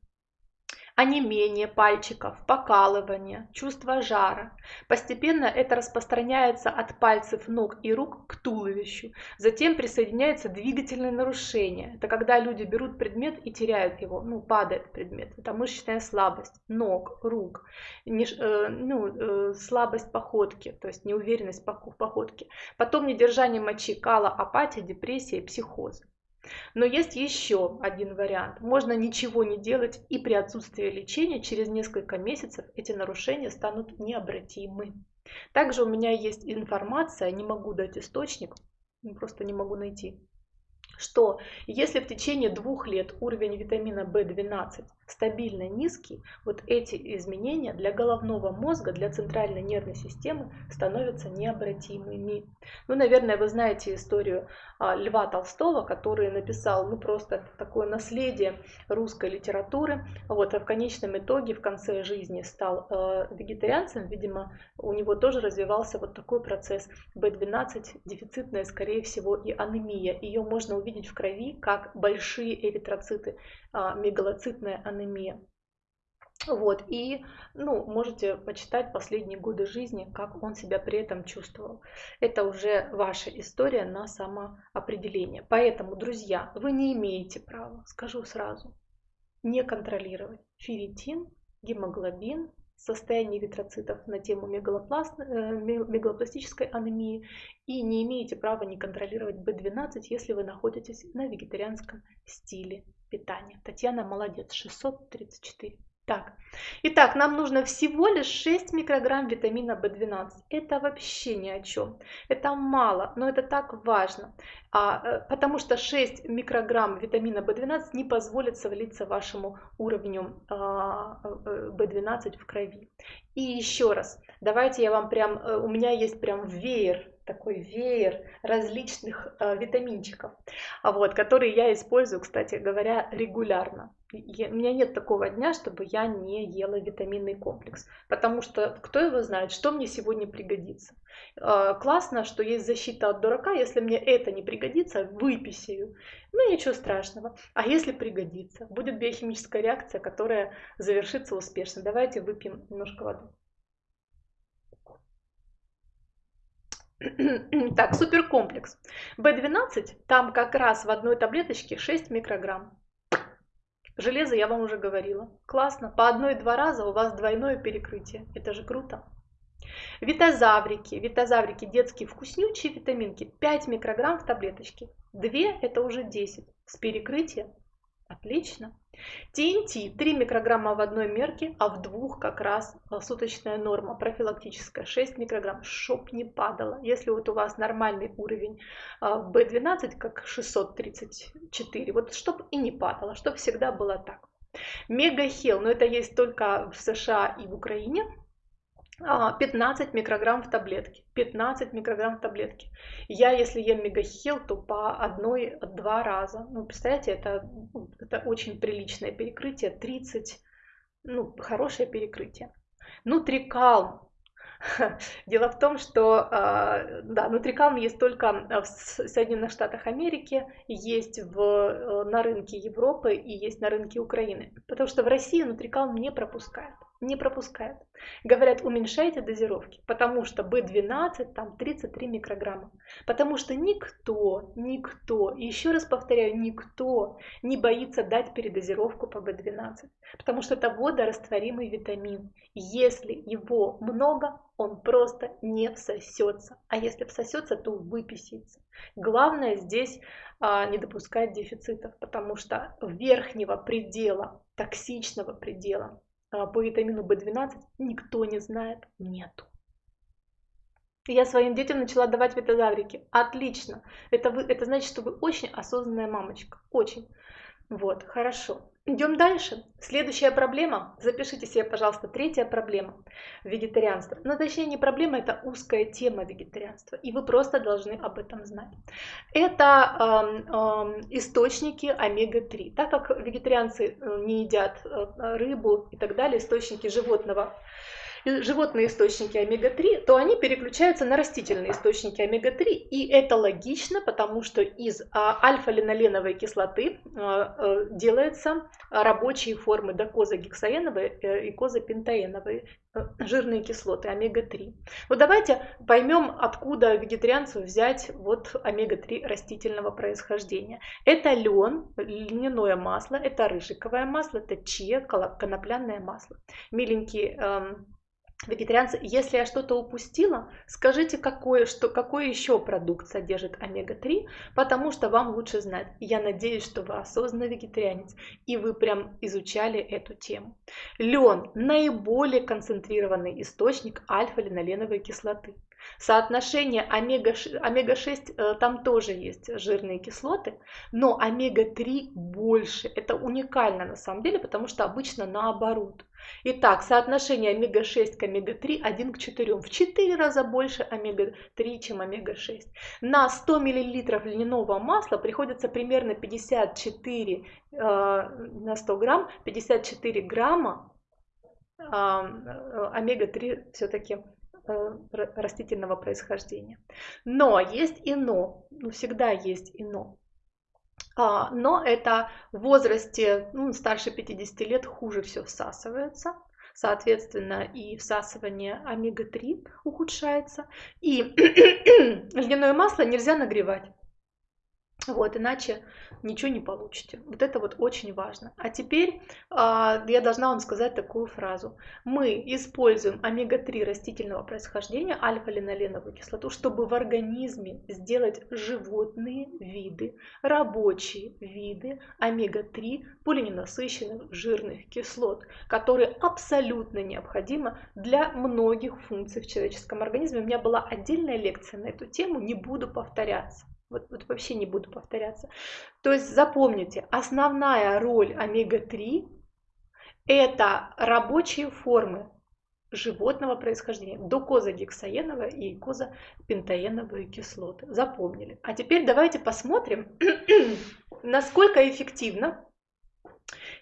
онемение пальчиков, покалывание, чувство жара. Постепенно это распространяется от пальцев ног и рук к туловищу. Затем присоединяется двигательное нарушение. Это когда люди берут предмет и теряют его, ну, падает предмет. Это мышечная слабость ног, рук, не, э, ну, э, слабость походки, то есть неуверенность в походке. Потом недержание мочи, кала, апатия, депрессия и психоз. Но есть еще один вариант. Можно ничего не делать, и при отсутствии лечения через несколько месяцев эти нарушения станут необратимы. Также у меня есть информация, не могу дать источник, просто не могу найти, что если в течение двух лет уровень витамина В12 стабильно низкий, вот эти изменения для головного мозга, для центральной нервной системы становятся необратимыми. Ну, наверное, вы знаете историю а, Льва Толстого, который написал, ну, просто такое наследие русской литературы. Вот, а в конечном итоге, в конце жизни стал э, вегетарианцем. Видимо, у него тоже развивался вот такой процесс B12, дефицитная, скорее всего, и анемия. Ее можно увидеть в крови как большие эритроциты, э, мегалоцитная анемия анемия. Вот, и, ну, можете почитать последние годы жизни, как он себя при этом чувствовал. Это уже ваша история на самоопределение. Поэтому, друзья, вы не имеете права, скажу сразу, не контролировать ферритин, гемоглобин, состояние эритроцитов на тему э, мегалопластической анемии и не имеете права не контролировать B12, если вы находитесь на вегетарианском стиле питания. Татьяна молодец, 634. Так, итак, нам нужно всего лишь 6 микрограмм витамина В12. Это вообще ни о чем. Это мало, но это так важно, а, э, потому что 6 микрограмм витамина В12 не позволит совалиться вашему уровню а, В12 э, в крови. И еще раз, давайте я вам прям, э, у меня есть прям веер такой веер различных э, витаминчиков, а вот, которые я использую, кстати говоря, регулярно. Я, у меня нет такого дня, чтобы я не ела витаминный комплекс, потому что кто его знает, что мне сегодня пригодится. Э, классно, что есть защита от дурака, если мне это не пригодится, выписаю. Ну ничего страшного. А если пригодится, будет биохимическая реакция, которая завершится успешно. Давайте выпьем немножко воды. Так, суперкомплекс. B12, там как раз в одной таблеточке 6 микрограмм. Железо я вам уже говорила. Классно. По одной-два раза у вас двойное перекрытие. Это же круто. Витазаврики. Витазаврики детские вкуснючие витаминки. 5 микрограмм в таблеточке. 2 это уже 10. С перекрытием Отлично. ТНТ 3 микрограмма в одной мерке, а в двух как раз э, суточная норма профилактическая 6 микрограмм, чтоб не падало. Если вот у вас нормальный уровень B12, э, как 634, вот чтоб и не падало, чтоб всегда было так. Мегахел, но это есть только в США и в Украине, 15 а, микрограмм в таблетке. 15 микрограмм в таблетке. Я, если ем мегахил, то по одной-два раза. Ну, представляете, это, это очень приличное перекрытие. 30, ну, хорошее перекрытие. Нутрикалм. Дело в том, что а, да, нутрикалм есть только в Соединенных Штатах Америки, есть в, э, на рынке Европы и есть на рынке Украины. Потому что в России нутрикалм не пропускают не пропускают. Говорят, уменьшайте дозировки, потому что B12 там 33 микрограмма. Потому что никто, никто, еще раз повторяю, никто не боится дать передозировку по B12. Потому что это водорастворимый витамин. Если его много, он просто не всосется. А если всосется, то выписится. Главное здесь а, не допускать дефицитов, потому что верхнего предела, токсичного предела по витамину В12 никто не знает, нету. Я своим детям начала давать витазаврики. Отлично. Это, вы, это значит, что вы очень осознанная мамочка. Очень. Вот, хорошо. Идем дальше. Следующая проблема. Запишите себе, пожалуйста, третья проблема. Вегетарианство. Но ну, точнее не проблема, это узкая тема вегетарианства. И вы просто должны об этом знать. Это э, э, источники омега-3. Так как вегетарианцы э, не едят э, рыбу и так далее, источники животного животные источники омега-3, то они переключаются на растительные источники омега-3. И это логично, потому что из а, альфа-линоленовой кислоты а, а, делаются рабочие формы докозагексаеновой э, и козапентаеновой э, жирные кислоты омега-3. Вот давайте поймем, откуда вегетарианцу взять вот омега-3 растительного происхождения. Это лен, льняное масло, это рыжиковое масло, это чия, конопляное масло. Миленькие эм, вегетарианцы, если я что-то упустила, скажите, какой, что, какой еще продукт содержит омега-3, потому что вам лучше знать. Я надеюсь, что вы осознанный вегетарианец, и вы прям изучали эту тему. Лен – наиболее концентрированный источник альфа-линоленовой кислоты. Соотношение омега-6, омега-6 э, там тоже есть жирные кислоты, но омега-3 больше. Это уникально на самом деле, потому что обычно наоборот. Итак, соотношение омега-6 к омега-3 1 к 4. В 4 раза больше омега-3, чем омега-6. На 100 мл льняного масла приходится примерно 54 э, на 100 грамм, 54 грамма э, омега-3 все-таки Э, растительного происхождения. Но есть и но, ну, всегда есть и но. А, но это в возрасте ну, старше 50 лет хуже все всасывается. Соответственно, и всасывание омега-3 ухудшается. И льняное масло нельзя нагревать. Вот, иначе ничего не получите. Вот это вот очень важно. А теперь а, я должна вам сказать такую фразу. Мы используем омега-3 растительного происхождения, альфа-линоленовую кислоту, чтобы в организме сделать животные виды, рабочие виды омега-3 полиненасыщенных жирных кислот, которые абсолютно необходимы для многих функций в человеческом организме. У меня была отдельная лекция на эту тему, не буду повторяться. Вот, вот вообще не буду повторяться. То есть запомните, основная роль омега-3 это рабочие формы животного происхождения, докозагексаеновая и козапентаеновые кислоты. Запомнили. А теперь давайте посмотрим, насколько эффективно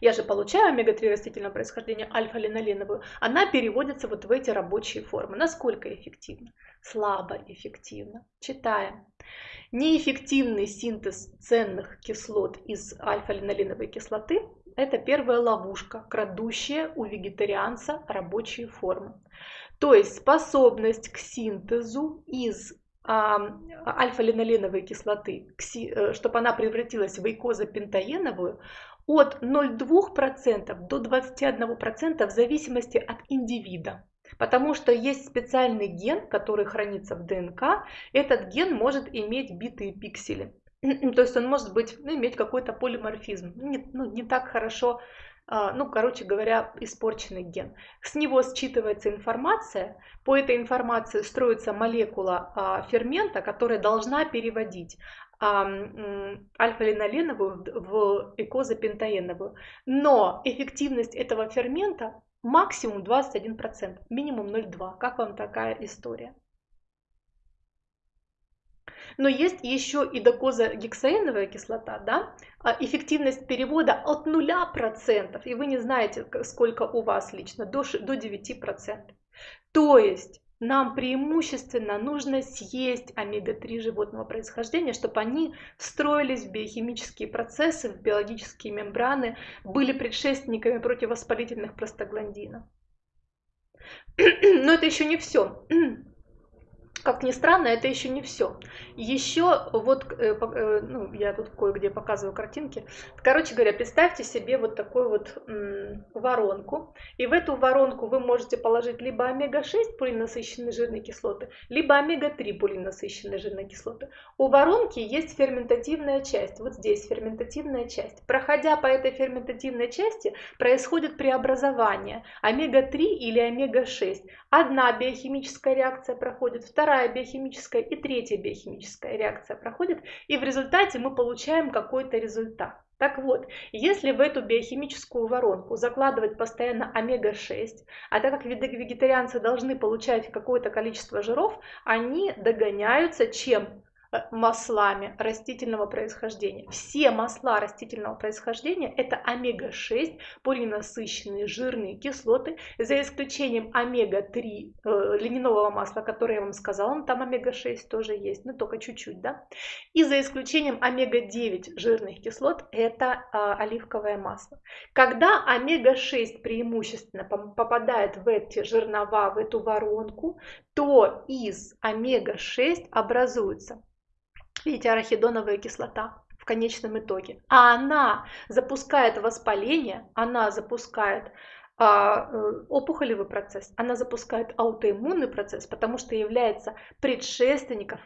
я же получаю омега-3 растительного происхождения, альфа-линоленовую, она переводится вот в эти рабочие формы. Насколько эффективно? Слабо эффективно. Читаем. Неэффективный синтез ценных кислот из альфа-линолиновой кислоты – это первая ловушка, крадущая у вегетарианца рабочие формы. То есть способность к синтезу из а, альфа-линоленовой кислоты, э, чтобы она превратилась в эйкозапентаеновую, от 0,2% до 21% в зависимости от индивида. Потому что есть специальный ген, который хранится в ДНК. Этот ген может иметь битые пиксели. То есть он может быть, ну, иметь какой-то полиморфизм, не, ну, не так хорошо а, ну, короче говоря, испорченный ген. С него считывается информация, по этой информации строится молекула а, фермента, которая должна переводить а, альфа-линоленовую в экозапентаеновую. Но эффективность этого фермента максимум 21%, минимум 0,2%. Как вам такая история? Но есть еще и докозагексаиновая кислота, да, а эффективность перевода от 0%, и вы не знаете, сколько у вас лично, до 9%. То есть нам преимущественно нужно съесть омега-3 животного происхождения, чтобы они встроились в биохимические процессы, в биологические мембраны, были предшественниками противовоспалительных простагландинов. Но это еще не все. Как ни странно, это еще не все. Еще вот, э, э, ну, я тут кое-где показываю картинки. Короче говоря, представьте себе вот такую вот воронку. И в эту воронку вы можете положить либо омега-6 полиненасыщенные жирные кислоты, либо омега-3 полиненасыщенные жирные кислоты. У воронки есть ферментативная часть. Вот здесь ферментативная часть. Проходя по этой ферментативной части, происходит преобразование омега-3 или омега-6. Одна биохимическая реакция проходит, вторая биохимическая и третья биохимическая реакция проходит, и в результате мы получаем какой-то результат. Так вот, если в эту биохимическую воронку закладывать постоянно омега-6, а так как вегетарианцы должны получать какое-то количество жиров, они догоняются чем? Маслами растительного происхождения. Все масла растительного происхождения это омега-6, полиненасыщенные жирные кислоты, за исключением омега-3 э, льняного масла, которое я вам сказала, там омега-6 тоже есть, но только чуть-чуть, да. И за исключением омега-9 жирных кислот это э, оливковое масло. Когда омега-6 преимущественно попадает в эти жернова, в эту воронку, то из омега-6 образуется видите, арахидоновая кислота в конечном итоге. А она запускает воспаление, она запускает а, э, опухолевый процесс, она запускает аутоиммунный процесс, потому что является предшественником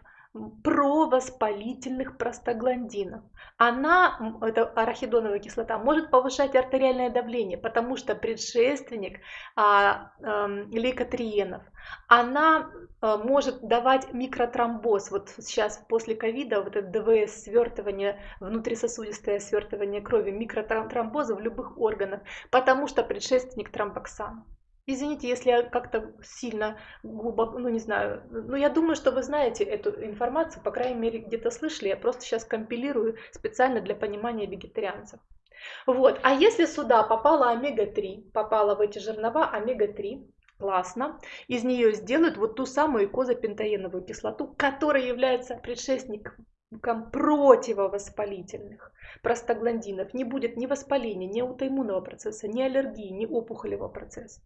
провоспалительных простагландинов. Она, это арахидоновая кислота, может повышать артериальное давление, потому что предшественник а, а, лейкотриенов. Она а, может давать микротромбоз. Вот сейчас после ковида вот это ДВС, свертывание, внутрисосудистое свертывание крови, микротромбоза в любых органах, потому что предшественник тромбоксана. Извините, если я как-то сильно глубоко, ну не знаю, ну я думаю, что вы знаете эту информацию, по крайней мере где-то слышали, я просто сейчас компилирую специально для понимания вегетарианцев. Вот, а если сюда попала омега-3, попала в эти жернова омега-3, классно, из нее сделают вот ту самую козапентаеновую кислоту, которая является предшественником противовоспалительных простагландинов не будет ни воспаления, ни аутоиммунного процесса, ни аллергии, ни опухолевого процесса.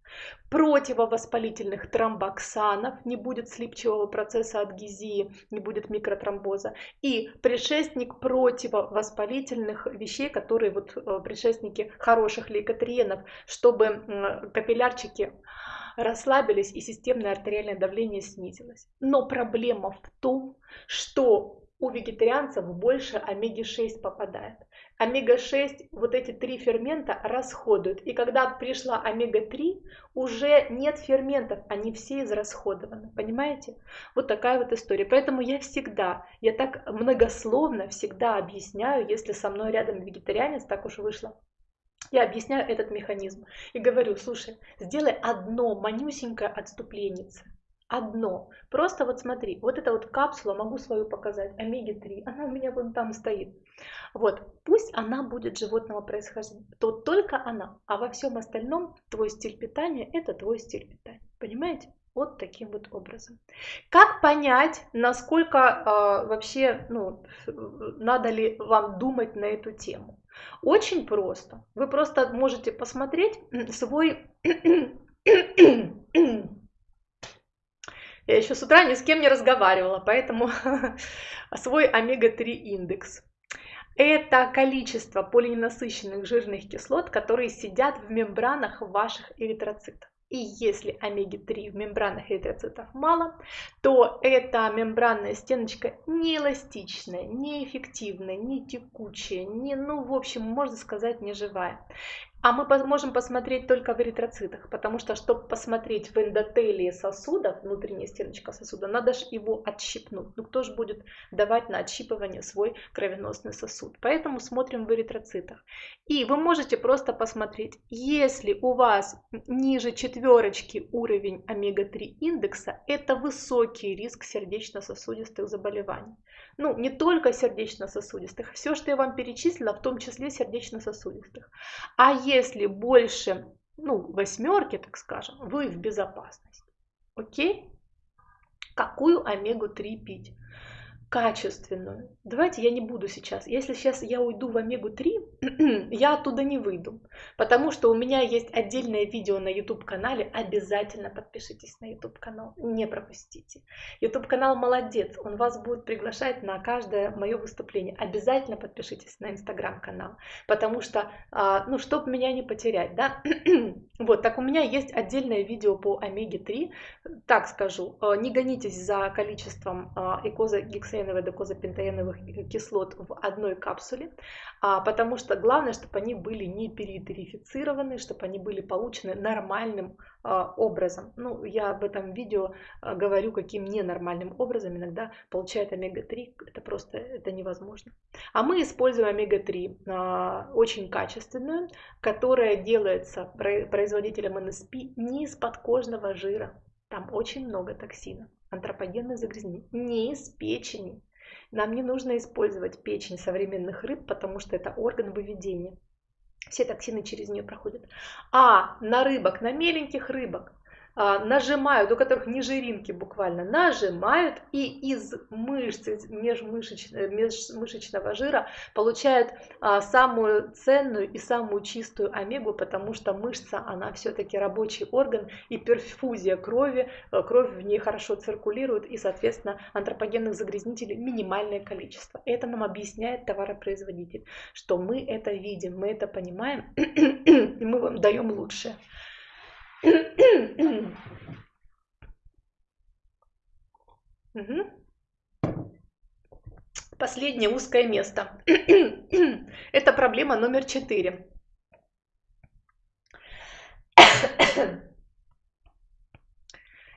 Противовоспалительных тромбоксанов не будет слипчивого процесса адгезии, не будет микротромбоза. И предшественник противовоспалительных вещей, которые вот э, предшественники хороших лейкотриенов, чтобы капиллярчики расслабились и системное артериальное давление снизилось. Но проблема в том, что у вегетарианцев больше омеги-6 попадает. Омега-6, вот эти три фермента расходуют. И когда пришла омега-3, уже нет ферментов, они все израсходованы. Понимаете? Вот такая вот история. Поэтому я всегда, я так многословно всегда объясняю, если со мной рядом вегетарианец, так уж вышло, я объясняю этот механизм и говорю, слушай, сделай одно манюсенькое отступление одно. Просто вот смотри, вот эта вот капсула, могу свою показать, омеги-3, она у меня вон там стоит. Вот, пусть она будет животного происхождения, то только она, а во всем остальном твой стиль питания – это твой стиль питания. Понимаете? Вот таким вот образом. Как понять, насколько э, вообще, ну, надо ли вам думать на эту тему? Очень просто. Вы просто можете посмотреть свой Я еще с утра ни с кем не разговаривала, поэтому свой омега-3 индекс. Это количество полиненасыщенных жирных кислот, которые сидят в мембранах ваших эритроцитов. И если омеги-3 в мембранных эритроцитах мало, то эта мембранная стеночка не эластичная, не текучая, не, ну, в общем, можно сказать, не живая. А мы можем посмотреть только в эритроцитах, потому что, чтобы посмотреть в эндотелии сосудов, внутренняя стеночка сосуда, надо же его отщипнуть. Ну кто же будет давать на отщипывание свой кровеносный сосуд? Поэтому смотрим в эритроцитах. И вы можете просто посмотреть, если у вас ниже четверочки уровень омега-3 индекса, это высокий риск сердечно-сосудистых заболеваний. Ну, не только сердечно-сосудистых, все, что я вам перечислила, в том числе сердечно-сосудистых. А если больше, ну, восьмерки, так скажем, вы в безопасности. Окей? Какую омегу-3 пить? Качественную. Давайте я не буду сейчас. Если сейчас я уйду в омегу-3, я оттуда не выйду. Потому что у меня есть отдельное видео на YouTube-канале. Обязательно подпишитесь на YouTube-канал. Не пропустите. YouTube-канал молодец. Он вас будет приглашать на каждое мое выступление. Обязательно подпишитесь на Instagram-канал. Потому что, а, ну, чтобы меня не потерять, да. вот, так у меня есть отдельное видео по омеге-3. Так скажу, а, не гонитесь за количеством экоза-гексаиновых гексаеновых докозапентаеновых кислот в одной капсуле, а, потому что главное, чтобы они были не перетерифицированы, чтобы они были получены нормальным а, образом. Ну, я об этом видео а, говорю, каким ненормальным образом иногда получает омега-3, это просто это невозможно. А мы используем омега-3 очень качественную, которая делается производителем НСП не из подкожного жира, там очень много токсинов антропогенных загрязнений, не из печени. Нам не нужно использовать печень современных рыб, потому что это орган выведения. Все токсины через нее проходят. А на рыбок, на меленьких рыбок, нажимают, у которых не жиринки буквально, нажимают и из мышцы, межмышечного, межмышечного жира получают а, самую ценную и самую чистую омегу, потому что мышца, она все-таки рабочий орган и перфузия крови, а, кровь в ней хорошо циркулирует и, соответственно, антропогенных загрязнителей минимальное количество. Это нам объясняет товаропроизводитель, что мы это видим, мы это понимаем, и мы вам даем лучшее. Последнее узкое место. Это проблема номер четыре.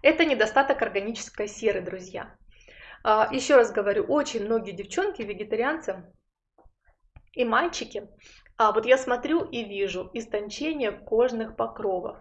Это недостаток органической серы, друзья. А, еще раз говорю, очень многие девчонки, вегетарианцы и мальчики, а вот я смотрю и вижу истончение кожных покровов.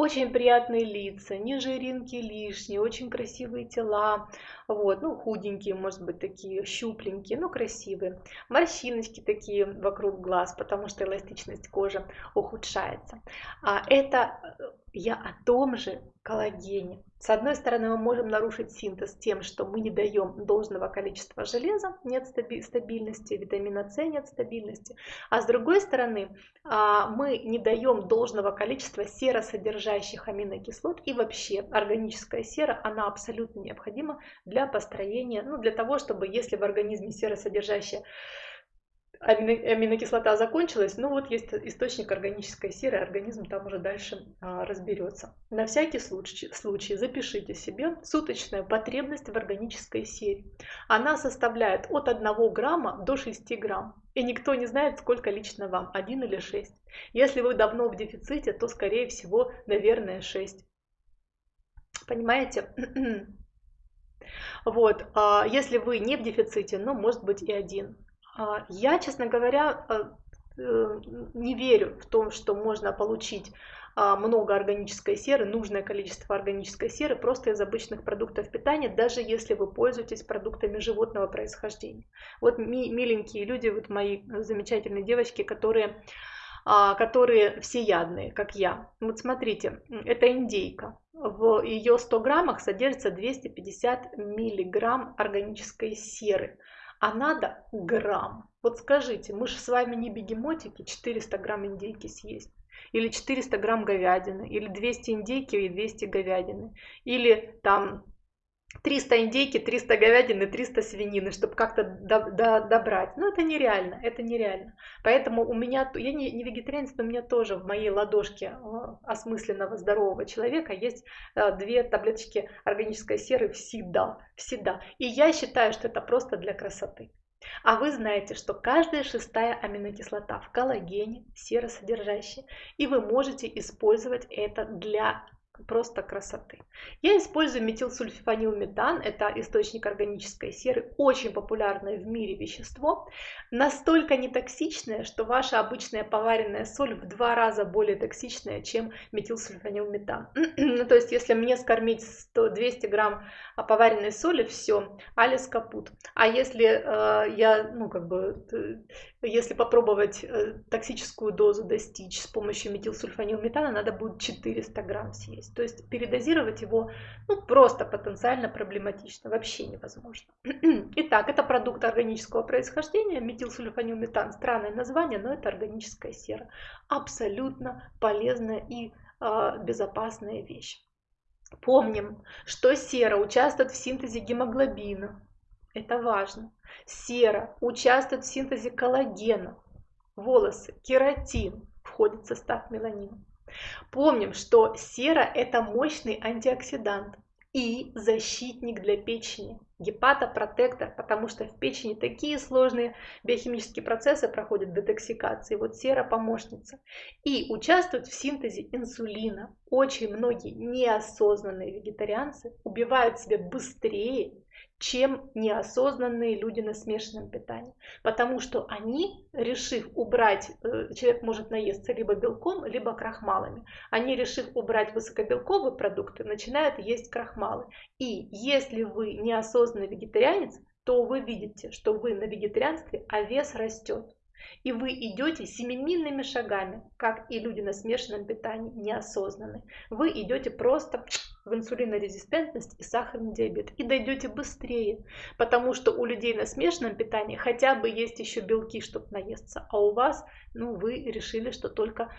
Очень приятные лица, не жиринки лишние, очень красивые тела, вот, ну, худенькие, может быть, такие щупленькие, но красивые. Морщиночки такие вокруг глаз, потому что эластичность кожи ухудшается. А это э, я о том же коллагене. С одной стороны, мы можем нарушить синтез тем, что мы не даем должного количества железа, нет стабильности, витамина С нет стабильности. А с другой стороны, а, мы не даем должного количества серосодержащих аминокислот. И вообще органическая сера, она абсолютно необходима для построения, ну для того, чтобы если в организме серосодержащая аминокислота закончилась, ну вот есть источник органической серы, организм там уже дальше а, разберется. На всякий случай, случай запишите себе суточная потребность в органической сере. Она составляет от 1 грамма до 6 грамм. И никто не знает, сколько лично вам, 1 или 6. Если вы давно в дефиците, то скорее всего, наверное, 6. Понимаете? Вот, а если вы не в дефиците, ну, может быть и один. А, я, честно говоря, э, э, не верю в том, что можно получить а, много органической серы, нужное количество органической серы просто из обычных продуктов питания, даже если вы пользуетесь продуктами животного происхождения. Вот миленькие люди, вот мои замечательные девочки, которые, а, которые всеядные, как я. Вот смотрите, это индейка. В ее 100 граммах содержится 250 миллиграмм органической серы а надо грамм. Вот скажите, мы же с вами не бегемотики, 400 грамм индейки съесть. Или 400 грамм говядины, или 200 индейки и 200 говядины. Или там 300 индейки, 300 говядины, 300 свинины, чтобы как-то до, до, добрать. Но это нереально, это нереально. Поэтому у меня, я не, не вегетарианец, но у меня тоже в моей ладошке э, осмысленного здорового человека есть э, две таблеточки органической серы всегда, всегда. И я считаю, что это просто для красоты. А вы знаете, что каждая шестая аминокислота в коллагене серосодержащая, и вы можете использовать это для просто красоты. Я использую метилсульфанилметан, это источник органической серы, очень популярное в мире вещество, настолько нетоксичное, что ваша обычная поваренная соль в два раза более токсичная, чем метилсульфанилметан. ну, то есть, если мне скормить 100-200 грамм поваренной соли, все, алис капут. А если э, я, ну, как бы, если попробовать э, токсическую дозу достичь с помощью метилсульфанилметана, надо будет 400 грамм съесть. То есть передозировать его ну, просто потенциально проблематично, вообще невозможно. Итак, это продукт органического происхождения, метилсульфанилметан, странное название, но это органическая сера. Абсолютно полезная и э, безопасная вещь. Помним, что сера участвует в синтезе гемоглобина, это важно. Сера участвует в синтезе коллагена. Волосы, кератин входит в состав меланина. Помним, что сера – это мощный антиоксидант и защитник для печени, гепатопротектор, потому что в печени такие сложные биохимические процессы проходят детоксикации. Вот сера помощница. И участвует в синтезе инсулина. Очень многие неосознанные вегетарианцы убивают себя быстрее, чем неосознанные люди на смешанном питании. Потому что они, решив убрать, э, человек может наесться либо белком, либо крахмалами. Они, решив убрать высокобелковые продукты, начинают есть крахмалы. И если вы неосознанный вегетарианец, то вы видите, что вы на вегетарианстве, а вес растет. И вы идете семимильными шагами, как и люди на смешанном питании, неосознанно. Вы идете просто в инсулинорезистентность и сахарный диабет. И дойдете быстрее, потому что у людей на смешанном питании хотя бы есть еще белки, чтобы наесться, а у вас, ну, вы решили, что только,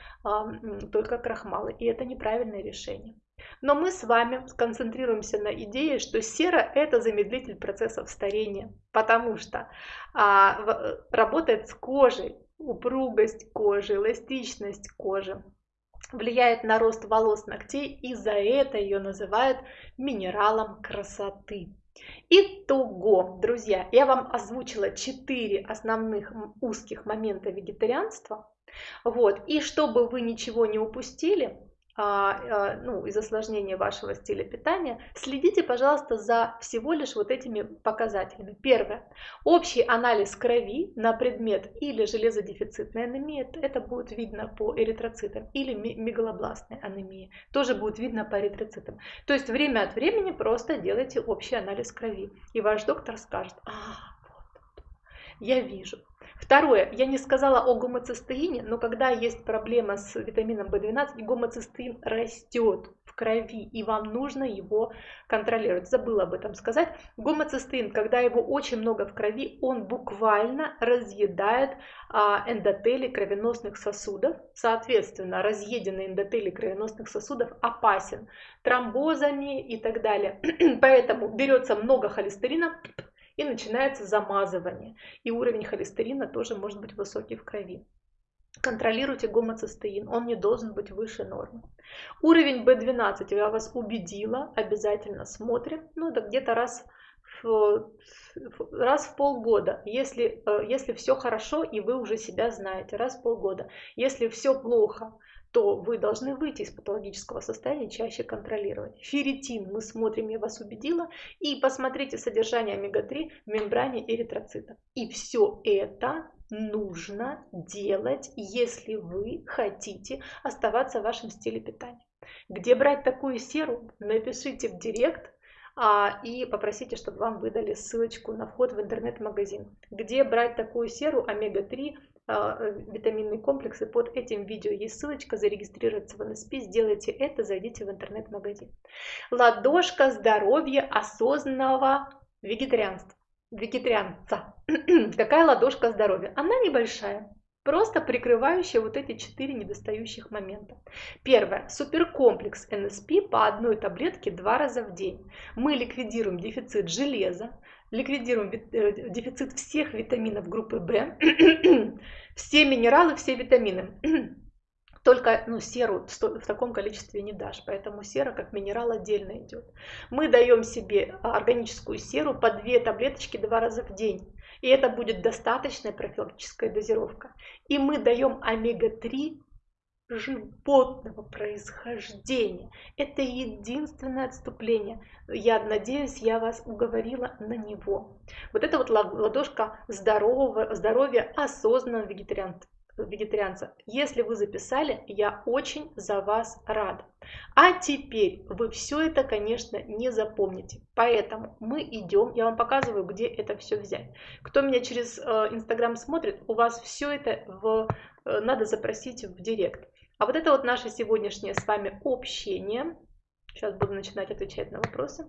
только крахмалы. И это неправильное решение. Но мы с вами сконцентрируемся на идее, что сера – это замедлитель процессов старения, потому что а, работает с кожей, упругость кожи, эластичность кожи, влияет на рост волос, ногтей, и за это ее называют минералом красоты. Итого, друзья, я вам озвучила 4 основных узких момента вегетарианства. Вот, и чтобы вы ничего не упустили, ну, из осложнения вашего стиля питания, следите, пожалуйста, за всего лишь вот этими показателями. Первое. Общий анализ крови на предмет или железодефицитной анемии, это будет видно по эритроцитам, или мегалобластной анемии, тоже будет видно по эритроцитам. То есть время от времени просто делайте общий анализ крови, и ваш доктор скажет, а, вот, я вижу, Второе, я не сказала о гомоцистеине, но когда есть проблема с витамином В12, гомоцистеин растет в крови, и вам нужно его контролировать. Забыла об этом сказать. Гомоцистеин, когда его очень много в крови, он буквально разъедает а, эндотели кровеносных сосудов. Соответственно, разъеденный эндотели кровеносных сосудов опасен тромбозами и так далее. Поэтому берется много холестерина, и начинается замазывание. И уровень холестерина тоже может быть высокий в крови. Контролируйте гомоцистеин, он не должен быть выше нормы. Уровень B12 я вас убедила, обязательно смотрим, ну это где-то раз раз в полгода, если, э, если все хорошо и вы уже себя знаете, раз в полгода. Если все плохо, то вы должны выйти из патологического состояния, чаще контролировать. Ферритин, мы смотрим, я вас убедила, и посмотрите содержание омега-3 в мембране эритроцитов. И все это нужно делать, если вы хотите оставаться в вашем стиле питания. Где брать такую серу? Напишите в директ, а, и попросите, чтобы вам выдали ссылочку на вход в интернет-магазин. Где брать такую серу омега-3 а, э, витаминные комплексы. Под этим видео есть ссылочка зарегистрироваться в НСП. Сделайте это, зайдите в интернет-магазин. Ладошка здоровья осознанного вегетарианства. Вегетарианца. Такая ладошка здоровья. Она небольшая. просто прикрывающие вот эти четыре недостающих момента. Первое. Суперкомплекс НСП по одной таблетке два раза в день. Мы ликвидируем дефицит железа, ликвидируем э, дефицит всех витаминов группы В, все минералы, все витамины. Только ну, серу в таком количестве не дашь, поэтому сера как минерал отдельно идет. Мы даем себе органическую серу по две таблеточки два раза в день. И это будет достаточная профилактическая дозировка. И мы даем омега-3 животного происхождения. Это единственное отступление. Я надеюсь, я вас уговорила на него. Вот это вот ладошка здорового, здоровья осознанного вегетарианца вегетарианца. Если вы записали, я очень за вас рада. А теперь вы все это, конечно, не запомните. Поэтому мы идем, я вам показываю, где это все взять. Кто меня через э, Инстаграм смотрит, у вас все это в, э, надо запросить в директ. А вот это вот наше сегодняшнее с вами общение. Сейчас буду начинать отвечать на вопросы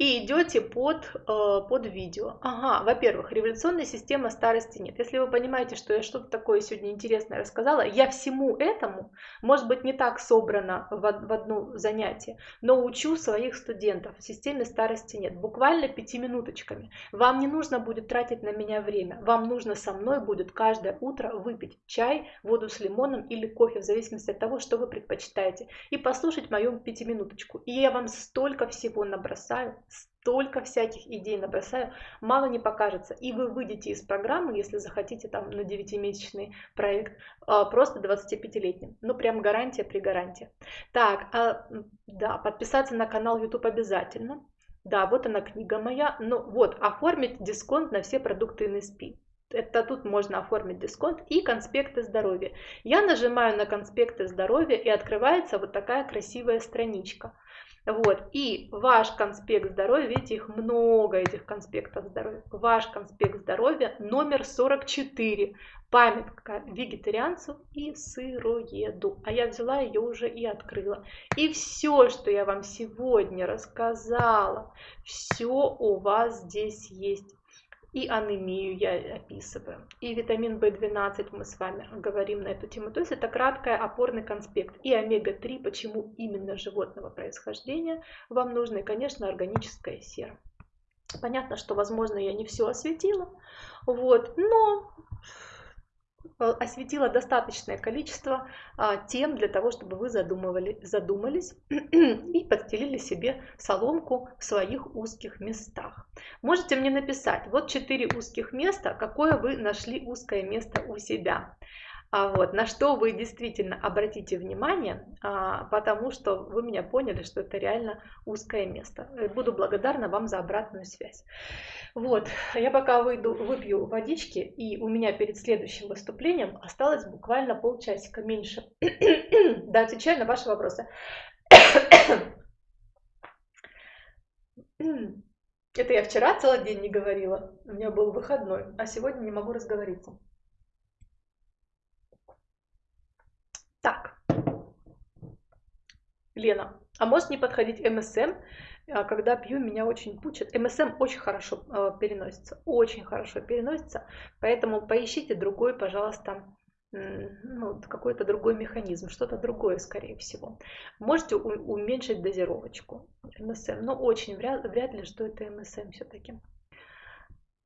и идете под, э, под видео. Ага, во-первых, революционная система старости нет. Если вы понимаете, что я что-то такое сегодня интересное рассказала, я всему этому, может быть, не так собрано в, в одно занятие, но учу своих студентов. В системе старости нет. Буквально пятиминуточками. Вам не нужно будет тратить на меня время. Вам нужно со мной будет каждое утро выпить чай, воду с лимоном или кофе, в зависимости от того, что вы предпочитаете, и послушать мою пятиминуточку. И я вам столько всего набросаю, столько всяких идей набросаю, мало не покажется. И вы выйдете из программы, если захотите там на 9-месячный проект, а, просто 25-летним. Ну, прям гарантия при гарантии. Так, а, да, подписаться на канал YouTube обязательно. Да, вот она книга моя. Ну вот, оформить дисконт на все продукты NSP. Это тут можно оформить дисконт и конспекты здоровья. Я нажимаю на конспекты здоровья и открывается вот такая красивая страничка. Вот. И ваш конспект здоровья, видите, их много, этих конспектов здоровья. Ваш конспект здоровья номер 44. Памятка вегетарианцу и сыроеду. А я взяла ее уже и открыла. И все, что я вам сегодня рассказала, все у вас здесь есть и анемию я описываю, и витамин В12 мы с вами говорим на эту тему. То есть это краткая опорный конспект. И омега-3, почему именно животного происхождения вам нужно, и, конечно, органическая сера. Понятно, что, возможно, я не все осветила, вот, но осветила достаточное количество а, тем для того, чтобы вы задумывали, задумались и подстелили себе соломку в своих узких местах. Можете мне написать, вот четыре узких места, какое вы нашли узкое место у себя. А вот, на что вы действительно обратите внимание, а, потому что вы меня поняли, что это реально узкое место. Буду благодарна вам за обратную связь. Вот, я пока выйду, выпью водички, и у меня перед следующим выступлением осталось буквально полчасика меньше. да, отвечаю на ваши вопросы. Это я вчера целый день не говорила, у меня был выходной, а сегодня не могу разговориться. Так, Лена, а может не подходить МСМ, а когда пью, меня очень пучит. МСМ очень хорошо э, переносится, очень хорошо переносится, поэтому поищите другой, пожалуйста, ну, какой-то другой механизм, что-то другое, скорее всего. Можете уменьшить дозировочку МСМ, но очень вряд, вряд ли, что это МСМ все-таки.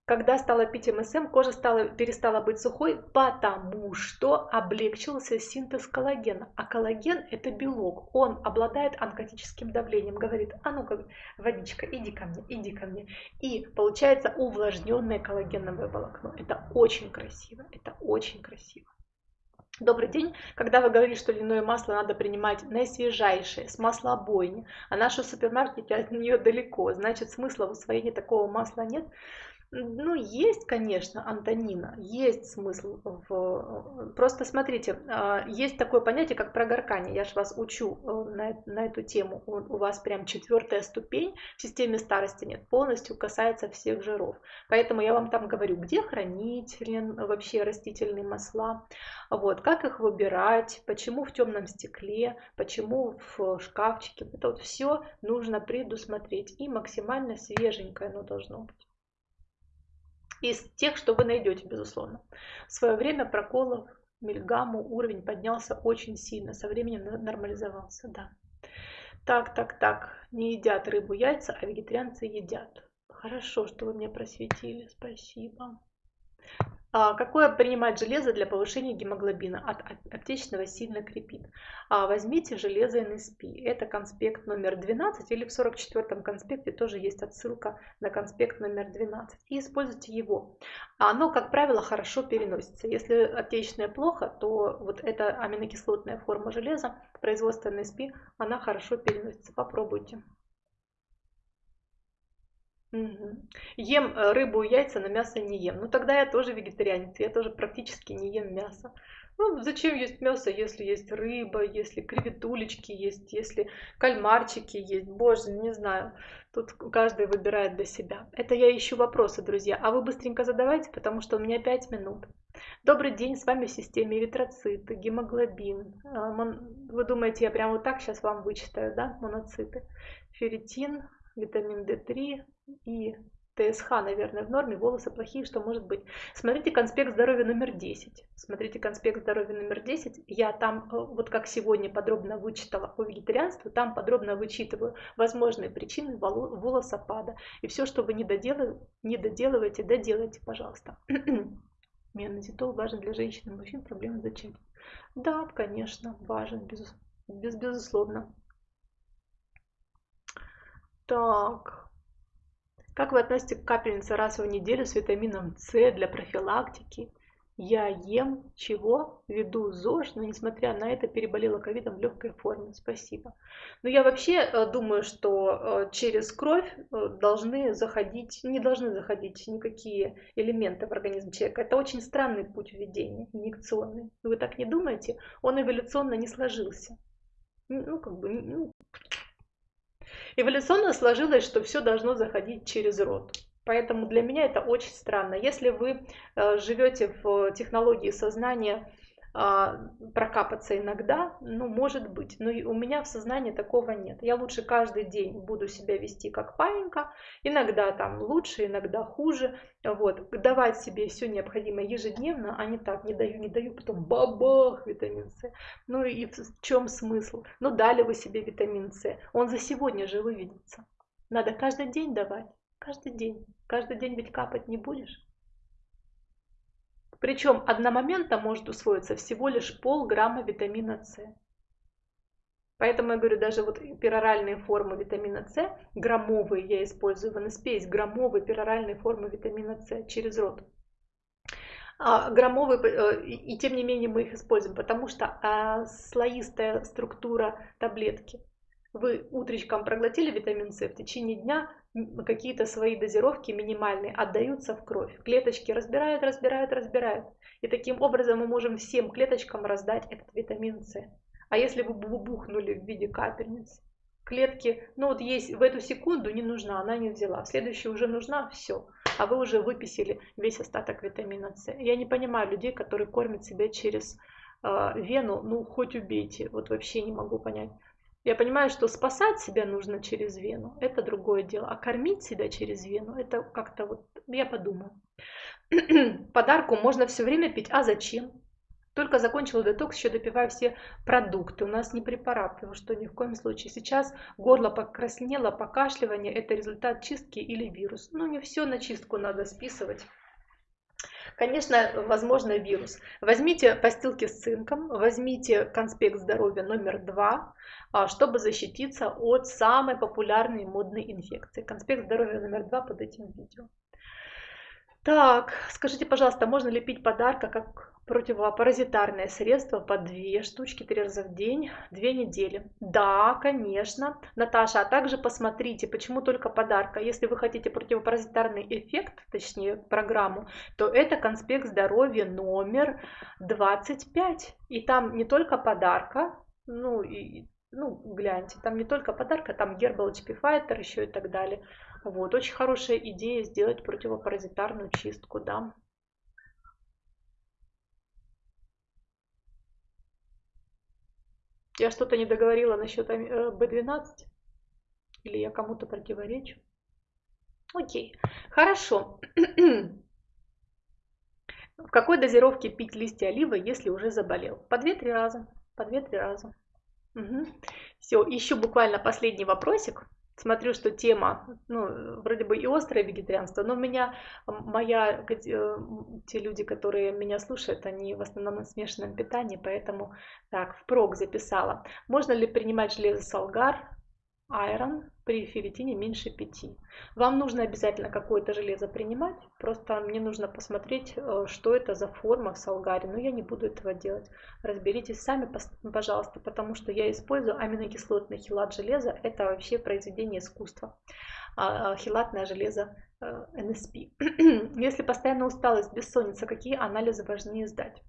Когда стала пить МСМ, кожа стала, перестала быть сухой, потому что облегчился синтез коллагена. А коллаген – это белок, он обладает онкотическим давлением. Говорит, а ну-ка, водичка, иди ко мне, иди ко мне. И получается увлажненное коллагеновое волокно. Это очень красиво, это очень красиво. Добрый день. Когда вы говорили, что льняное масло надо принимать наисвежайшее, с маслобойни, а наши супермаркеты от нее далеко, значит смысла в усвоении такого масла нет. Ну, есть, конечно, Антонина, есть смысл. В... Просто смотрите, а, есть такое понятие, как прогоркание. Я же вас учу э, на, на эту тему. У вас прям четвертая ступень в системе старости нет, полностью касается всех жиров. Поэтому я вам там говорю, где хранить вообще растительные масла, вот, как их выбирать, почему в темном стекле, почему в шкафчике. Это вот все нужно предусмотреть. И максимально свеженькое оно должно быть. Из тех, что вы найдете, безусловно. В свое время проколов мильгамму уровень поднялся очень сильно, со временем нормализовался, да. Так, так, так, не едят рыбу, яйца, а вегетарианцы едят. Хорошо, что вы меня просветили, спасибо. А, какое принимать железо для повышения гемоглобина? От аптечного сильно крепит. А, возьмите железо NSP. Это конспект номер 12 или в 44 конспекте тоже есть отсылка на конспект номер 12. И используйте его. Оно, как правило, хорошо переносится. Если аптечное плохо, то вот эта аминокислотная форма железа, производство NSP, она хорошо переносится. Попробуйте. Мгм. Ем э, рыбу и яйца, но мясо не ем. Ну тогда я тоже вегетарианец, я тоже практически не ем мясо. Ну зачем есть мясо, если есть рыба, если креветулечки есть, если кальмарчики есть, боже, не знаю. Тут каждый выбирает для себя. Это я ищу вопросы, друзья. А вы быстренько задавайте, потому что у меня 5 минут. Добрый день, с вами в системе эритроциты, гемоглобин. А, вы думаете, я прямо вот так сейчас вам вычитаю, да, моноциты? Ферритин, витамин D3 и ТСХ, наверное, в норме, волосы плохие, что может быть. Смотрите конспект здоровья номер 10. Смотрите конспект здоровья номер 10. Я там, э, вот как сегодня подробно вычитала по вегетарианству, там подробно вычитываю возможные причины волосопада. И все, что вы не, доделываете, не доделываете, доделайте, пожалуйста. Менозитол важен для женщин и мужчин, проблемы зачатия. Да, конечно, важен, без, без, безусловно. Так. Как вы относитесь к капельнице раз в неделю с витамином С для профилактики? Я ем чего? Веду ЗОЖ, но несмотря на это переболела ковидом в легкой форме. Спасибо. Но я вообще э, думаю, что э, через кровь э, должны заходить, не должны заходить никакие элементы в организм человека. Это очень странный путь введения, инъекционный. Вы так не думаете? Он эволюционно не сложился. Ну, как бы, ну, Эволюционно сложилось, что все должно заходить через рот. Поэтому для меня это очень странно. Если вы э, живете в технологии сознания, прокапаться иногда, ну, может быть, но у меня в сознании такого нет. Я лучше каждый день буду себя вести как паинька, иногда там лучше, иногда хуже, вот, давать себе все необходимое ежедневно, а не так, не даю, не даю, потом бабах, витамин С. Ну и в чем смысл? Ну, дали вы себе витамин С, он за сегодня же выведется. Надо каждый день давать, каждый день. Каждый день ведь капать не будешь. Причем одномоментно может усвоиться всего лишь полграмма витамина С. Поэтому я говорю, даже вот пероральные формы витамина С, граммовые я использую в НСП, есть граммовые пероральные формы витамина С через рот. А, граммовые, э, и тем не менее мы их используем, потому что а, слоистая структура таблетки. Вы утречком проглотили витамин С, в течение дня какие-то свои дозировки минимальные отдаются в кровь. Клеточки разбирают, разбирают, разбирают. И таким образом мы можем всем клеточкам раздать этот витамин С. А если вы бухнули в виде капельниц, клетки, ну вот есть в эту секунду не нужна, она не взяла, в следующую уже нужна, все. А вы уже выписали весь остаток витамина С. Я не понимаю людей, которые кормят себя через э, вену, ну хоть убейте, вот вообще не могу понять. Я понимаю, что спасать себя нужно через вену, это другое дело. А кормить себя через вену, это как-то вот, я подумаю. Подарку можно все время пить, а зачем? Только закончила детокс, еще допиваю все продукты. У нас не препараты, вы что, ни в коем случае. Сейчас горло покраснело, покашливание, это результат чистки или вирус. Ну, не все на чистку надо списывать. Конечно, возможно вирус. Возьмите постилки с цинком, возьмите конспект здоровья номер два, а, чтобы защититься от самой популярной модной инфекции. Конспект здоровья номер два под этим видео. Так, скажите, пожалуйста, можно ли пить подарка как противопаразитарное средство по две штучки три раза в день, две недели? Да, конечно. Наташа, а также посмотрите, почему только подарка. Если вы хотите противопаразитарный эффект, точнее программу, то это конспект здоровья номер 25. И там не только подарка, ну и ну, гляньте, там не только подарка, там Herbal HP еще и так далее. Вот, очень хорошая идея сделать противопаразитарную чистку, да. Я что-то не договорила насчет B12? Э, Или я кому-то противоречу? Окей, хорошо. В какой дозировке пить листья оливы, если уже заболел? По 2-3 раза. По 2-3 раза. Угу. Все, еще буквально последний вопросик. Смотрю, что тема, ну, вроде бы и острое вегетарианство, но у меня, моя, э, те люди, которые меня слушают, они в основном на смешанном питании, поэтому так, впрок записала. Можно ли принимать железо салгар Iron при ферритине меньше 5. Вам нужно обязательно какое-то железо принимать, просто мне нужно посмотреть, э, что это за форма в салгаре, но я не буду этого делать. Разберитесь сами, пожалуйста, потому что я использую аминокислотный хилат железа, это вообще произведение искусства. А, а, хилатное железо НСП. Если постоянно усталость, бессонница, какие анализы важнее сдать?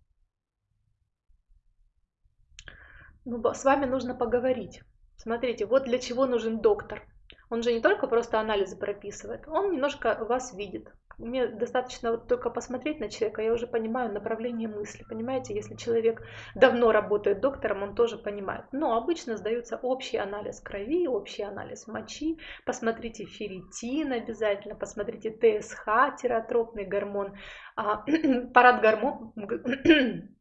Ну, с вами нужно поговорить. Смотрите, вот для чего нужен доктор. Он же не только просто анализы прописывает, он немножко вас видит. Мне достаточно вот только посмотреть на человека, я уже понимаю направление мысли. Понимаете, если человек давно работает доктором, он тоже понимает. Но обычно сдается общий анализ крови, общий анализ мочи. Посмотрите ферритин обязательно, посмотрите ТСХ, тиротропный гормон, а, парад гормон,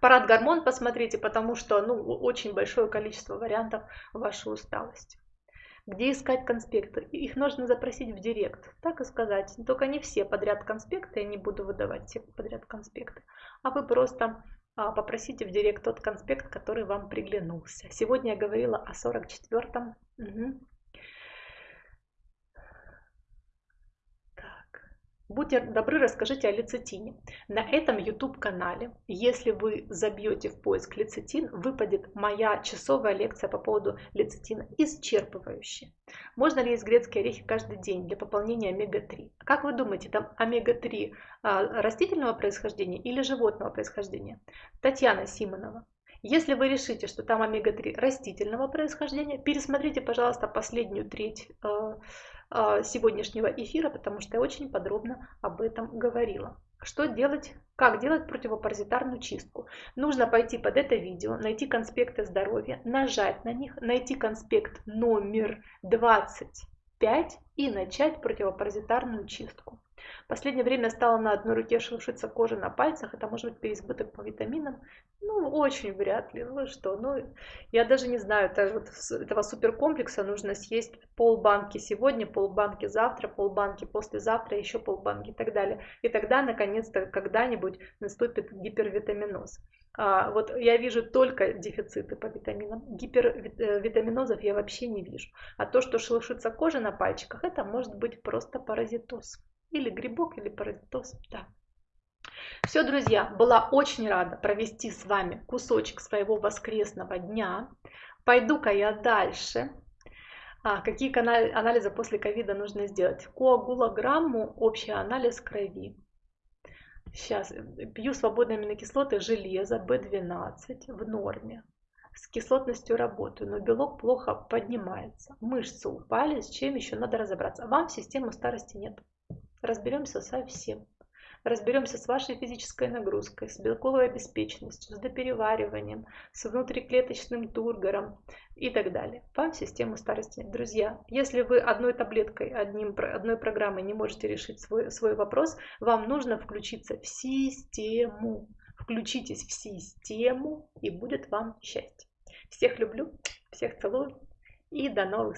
Парад гормон посмотрите, потому что ну, очень большое количество вариантов вашей усталости. Где искать конспекты? Их нужно запросить в директ, так и сказать. Только не все подряд конспекты, я не буду выдавать все подряд конспекты, а вы просто а, попросите в директ тот конспект, который вам приглянулся. Сегодня я говорила о 44-м. Угу. Будьте добры, расскажите о лецитине. На этом YouTube-канале, если вы забьете в поиск лецитин, выпадет моя часовая лекция по поводу лецитина, исчерпывающая. Можно ли есть грецкие орехи каждый день для пополнения омега-3? Как вы думаете, там омега-3 а, растительного происхождения или животного происхождения? Татьяна Симонова. Если вы решите, что там омега-3 растительного происхождения, пересмотрите, пожалуйста, последнюю треть а, а, сегодняшнего эфира, потому что я очень подробно об этом говорила. Что делать, как делать противопаразитарную чистку? Нужно пойти под это видео, найти конспекты здоровья, нажать на них, найти конспект номер 25 и начать противопаразитарную чистку. Последнее время стала на одной руке шелушиться кожа на пальцах. Это может быть переизбыток по витаминам. Ну, очень вряд ли. Ну что, ну, я даже не знаю, это, вот, этого суперкомплекса нужно съесть полбанки сегодня, полбанки завтра, полбанки послезавтра, еще полбанки и так далее. И тогда, наконец-то, когда-нибудь наступит гипервитаминоз. А, вот я вижу только дефициты по витаминам. Гипервитаминозов э, я вообще не вижу. А то, что шелушится кожа на пальчиках, это может быть просто паразитоз. Или грибок, или паразитоз. Да. Все, друзья, была очень рада провести с вами кусочек своего воскресного дня. Пойду-ка я дальше. А, какие анализы после ковида нужно сделать? Коагулограмму, общий анализ крови. Сейчас пью свободные аминокислоты, железо, B12 в норме. С кислотностью работаю, но белок плохо поднимается. Мышцы упали, с чем еще надо разобраться. Вам систему старости нет разберемся со всем. Разберемся с вашей физической нагрузкой, с белковой обеспеченностью, с доперевариванием, с внутриклеточным тургором и так далее. Вам систему старости. Друзья, если вы одной таблеткой, одним, одной программой не можете решить свой, свой вопрос, вам нужно включиться в систему. Включитесь в систему и будет вам счастье. Всех люблю, всех целую и до новых встреч.